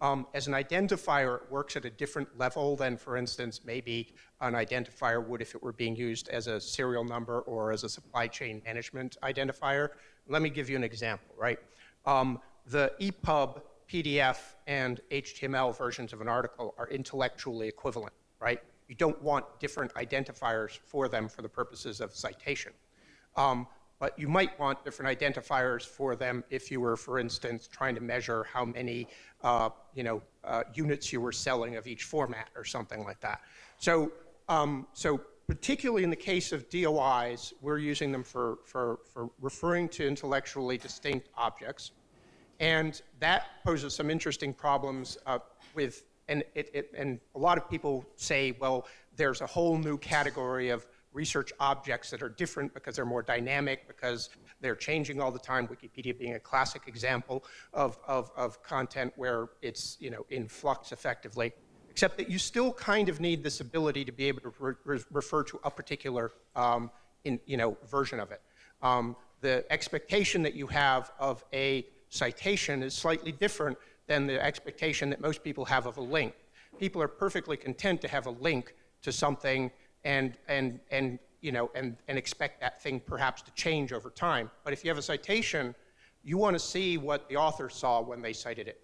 um, as an identifier, it works at a different level than, for instance, maybe an identifier would if it were being used as a serial number or as a supply chain management identifier. Let me give you an example, right? Um, the EPUB, PDF, and HTML versions of an article are intellectually equivalent, right? You don't want different identifiers for them for the purposes of citation. Um, but you might want different identifiers for them if you were, for instance, trying to measure how many uh, you know, uh, units you were selling of each format or something like that. So, um, so particularly in the case of DOIs, we're using them for, for, for referring to intellectually distinct objects. And that poses some interesting problems uh, with, and, it, it, and a lot of people say, well, there's a whole new category of research objects that are different because they're more dynamic, because they're changing all the time, Wikipedia being a classic example of, of, of content where it's you know, in flux effectively, except that you still kind of need this ability to be able to re refer to a particular um, in, you know, version of it. Um, the expectation that you have of a citation is slightly different than the expectation that most people have of a link. People are perfectly content to have a link to something and, and, and, you know, and, and expect that thing perhaps to change over time. But if you have a citation, you want to see what the author saw when they cited it,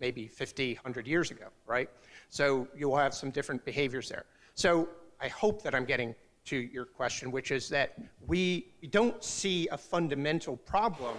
maybe 50, 100 years ago, right? So you'll have some different behaviors there. So I hope that I'm getting to your question, which is that we, we don't see a fundamental problem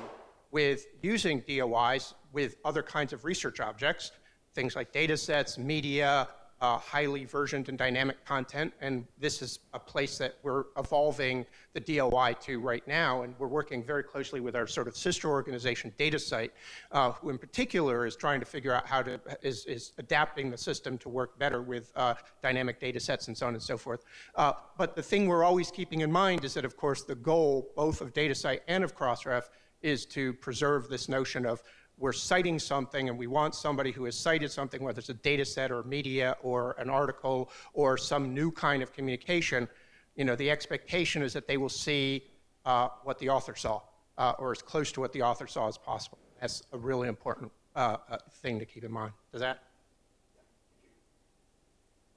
with using DOIs with other kinds of research objects, things like data sets, media, uh, highly versioned and dynamic content. And this is a place that we're evolving the DOI to right now. And we're working very closely with our sort of sister organization, DataCite, uh, who in particular is trying to figure out how to, is, is adapting the system to work better with uh, dynamic data sets and so on and so forth. Uh, but the thing we're always keeping in mind is that, of course, the goal both of DataCite and of Crossref is to preserve this notion of we're citing something and we want somebody who has cited something, whether it's a data set or media or an article or some new kind of communication, you know, the expectation is that they will see uh, what the author saw uh, or as close to what the author saw as possible. That's a really important uh, uh thing to keep in mind. Does that?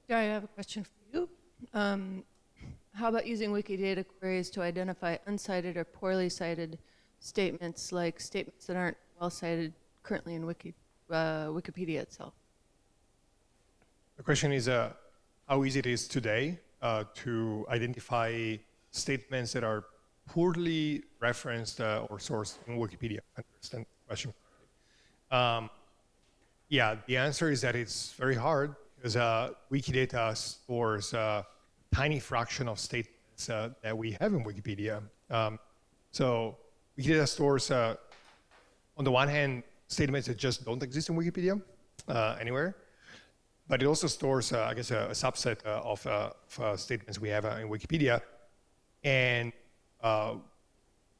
Yeah, I have a question for you. Um, how about using Wikidata queries to identify uncited or poorly cited statements, like statements that aren't well cited currently in Wiki, uh, Wikipedia itself. The question is uh, how easy it is today uh, to identify statements that are poorly referenced uh, or sourced in Wikipedia. I understand the question. Um, yeah, the answer is that it's very hard because uh, Wikidata stores a tiny fraction of statements uh, that we have in Wikipedia. Um, so Wikidata stores on the one hand, statements that just don't exist in Wikipedia uh, anywhere, but it also stores, uh, I guess, a, a subset uh, of, uh, of uh, statements we have in Wikipedia. And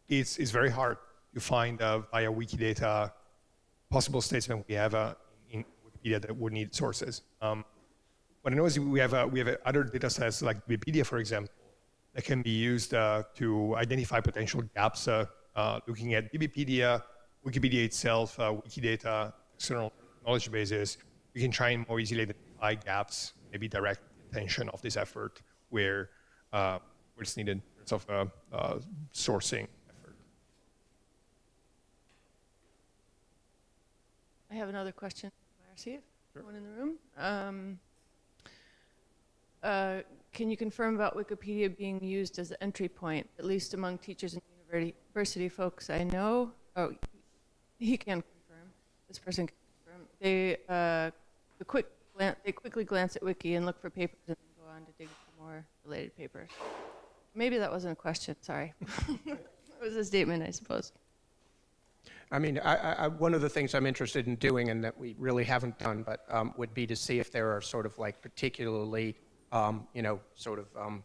it's, it's very hard to find via Wikidata possible statements we have in Wikipedia that would need sources. Um, what I know is we have, we have other data sets like Wikipedia, for example, that can be used to identify potential gaps looking at Wikipedia, Wikipedia itself, uh, Wikidata, external knowledge bases, we can try and more easily identify gaps, maybe direct attention of this effort where, uh, where it's needed in terms of uh, uh, sourcing effort. I have another question from IRC, sure. one in the room. Um, uh, can you confirm about Wikipedia being used as an entry point, at least among teachers and university folks I know? Oh, he can confirm. This person can confirm. They uh, the quick they quickly glance at wiki and look for papers and then go on to dig for more related papers. Maybe that wasn't a question. Sorry, [laughs] it was a statement, I suppose. I mean, I, I, one of the things I'm interested in doing, and that we really haven't done, but um, would be to see if there are sort of like particularly, um, you know, sort of um,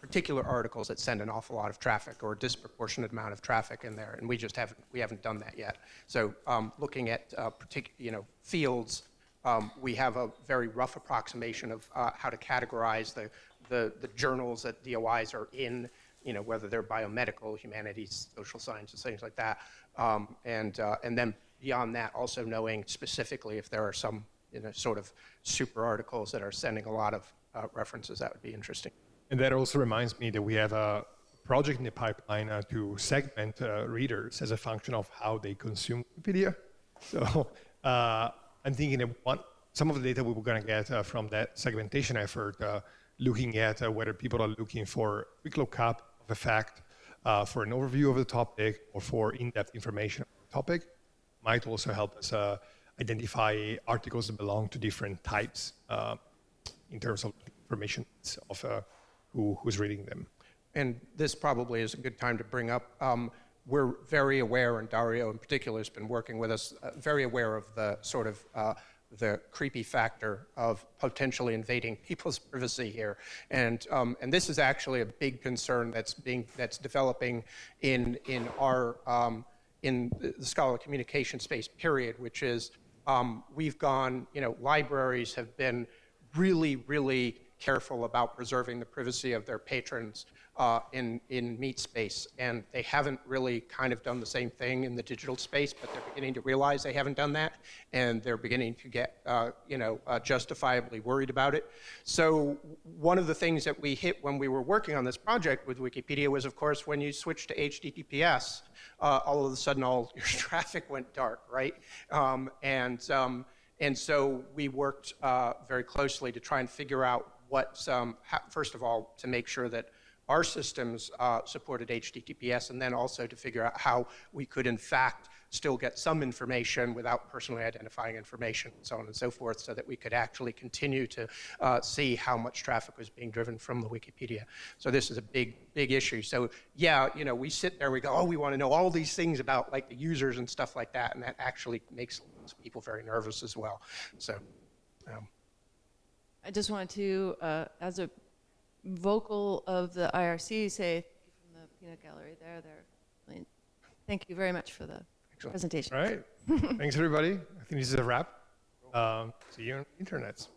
particular articles that send an awful lot of traffic or a disproportionate amount of traffic in there, and we just haven't we haven't done that yet. So um, looking at uh, you know fields, um, we have a very rough approximation of uh, how to categorize the, the the journals that DOIs are in. You know whether they're biomedical, humanities, social sciences, things like that, um, and uh, and then beyond that, also knowing specifically if there are some you know sort of super articles that are sending a lot of uh, references, that would be interesting. And that also reminds me that we have a project in the pipeline uh, to segment uh, readers as a function of how they consume Wikipedia. [laughs] So uh, I'm thinking that one, some of the data we were going to get uh, from that segmentation effort, uh, looking at uh, whether people are looking for quick lookup of a fact, for an overview of the topic, or for in-depth information on the topic, might also help us identify articles that belong to different types in terms of information of who, who's reading them. And this probably is a good time to bring up. Um, we're very aware, and Dario in particular has been working with us, uh, very aware of the sort of uh, the creepy factor of potentially invading [laughs] people's privacy here, and um, and this is actually a big concern that's being that's developing in in our um, in the scholarly communication space. Period, which is um, we've gone, you know, libraries have been really really careful about preserving the privacy of their patrons uh, in, in meat space. And they haven't really kind of done the same thing in the digital space, but they're beginning to realize they haven't done that. And they're beginning to get, uh, you know, uh, justifiably worried about it. So one of the things that we hit when we were working on this project with Wikipedia was, of course, when you switch to HTTPS, uh, all of a sudden all [laughs] your traffic went dark, right? Um, and, um, and so we worked uh, very closely to try and figure out what, um, first of all, to make sure that our systems uh, supported HTTPS, and then also to figure out how we could, in fact, still get some information without personally identifying information, and so on and so forth, so that we could actually continue to uh, see how much traffic was being driven from the Wikipedia. So this is a big, big issue. So yeah, you know, we sit there, we go, oh, we want to know all these things about like the users and stuff like that, and that actually makes people very nervous as well. So. Um, I just wanted to, uh, as a vocal of the IRC, say thank you from the peanut gallery there. There. Really- Thank you very much for the Excellent. presentation. All right. [laughs] Thanks, everybody. I think this is a wrap. Um, see you on the internets.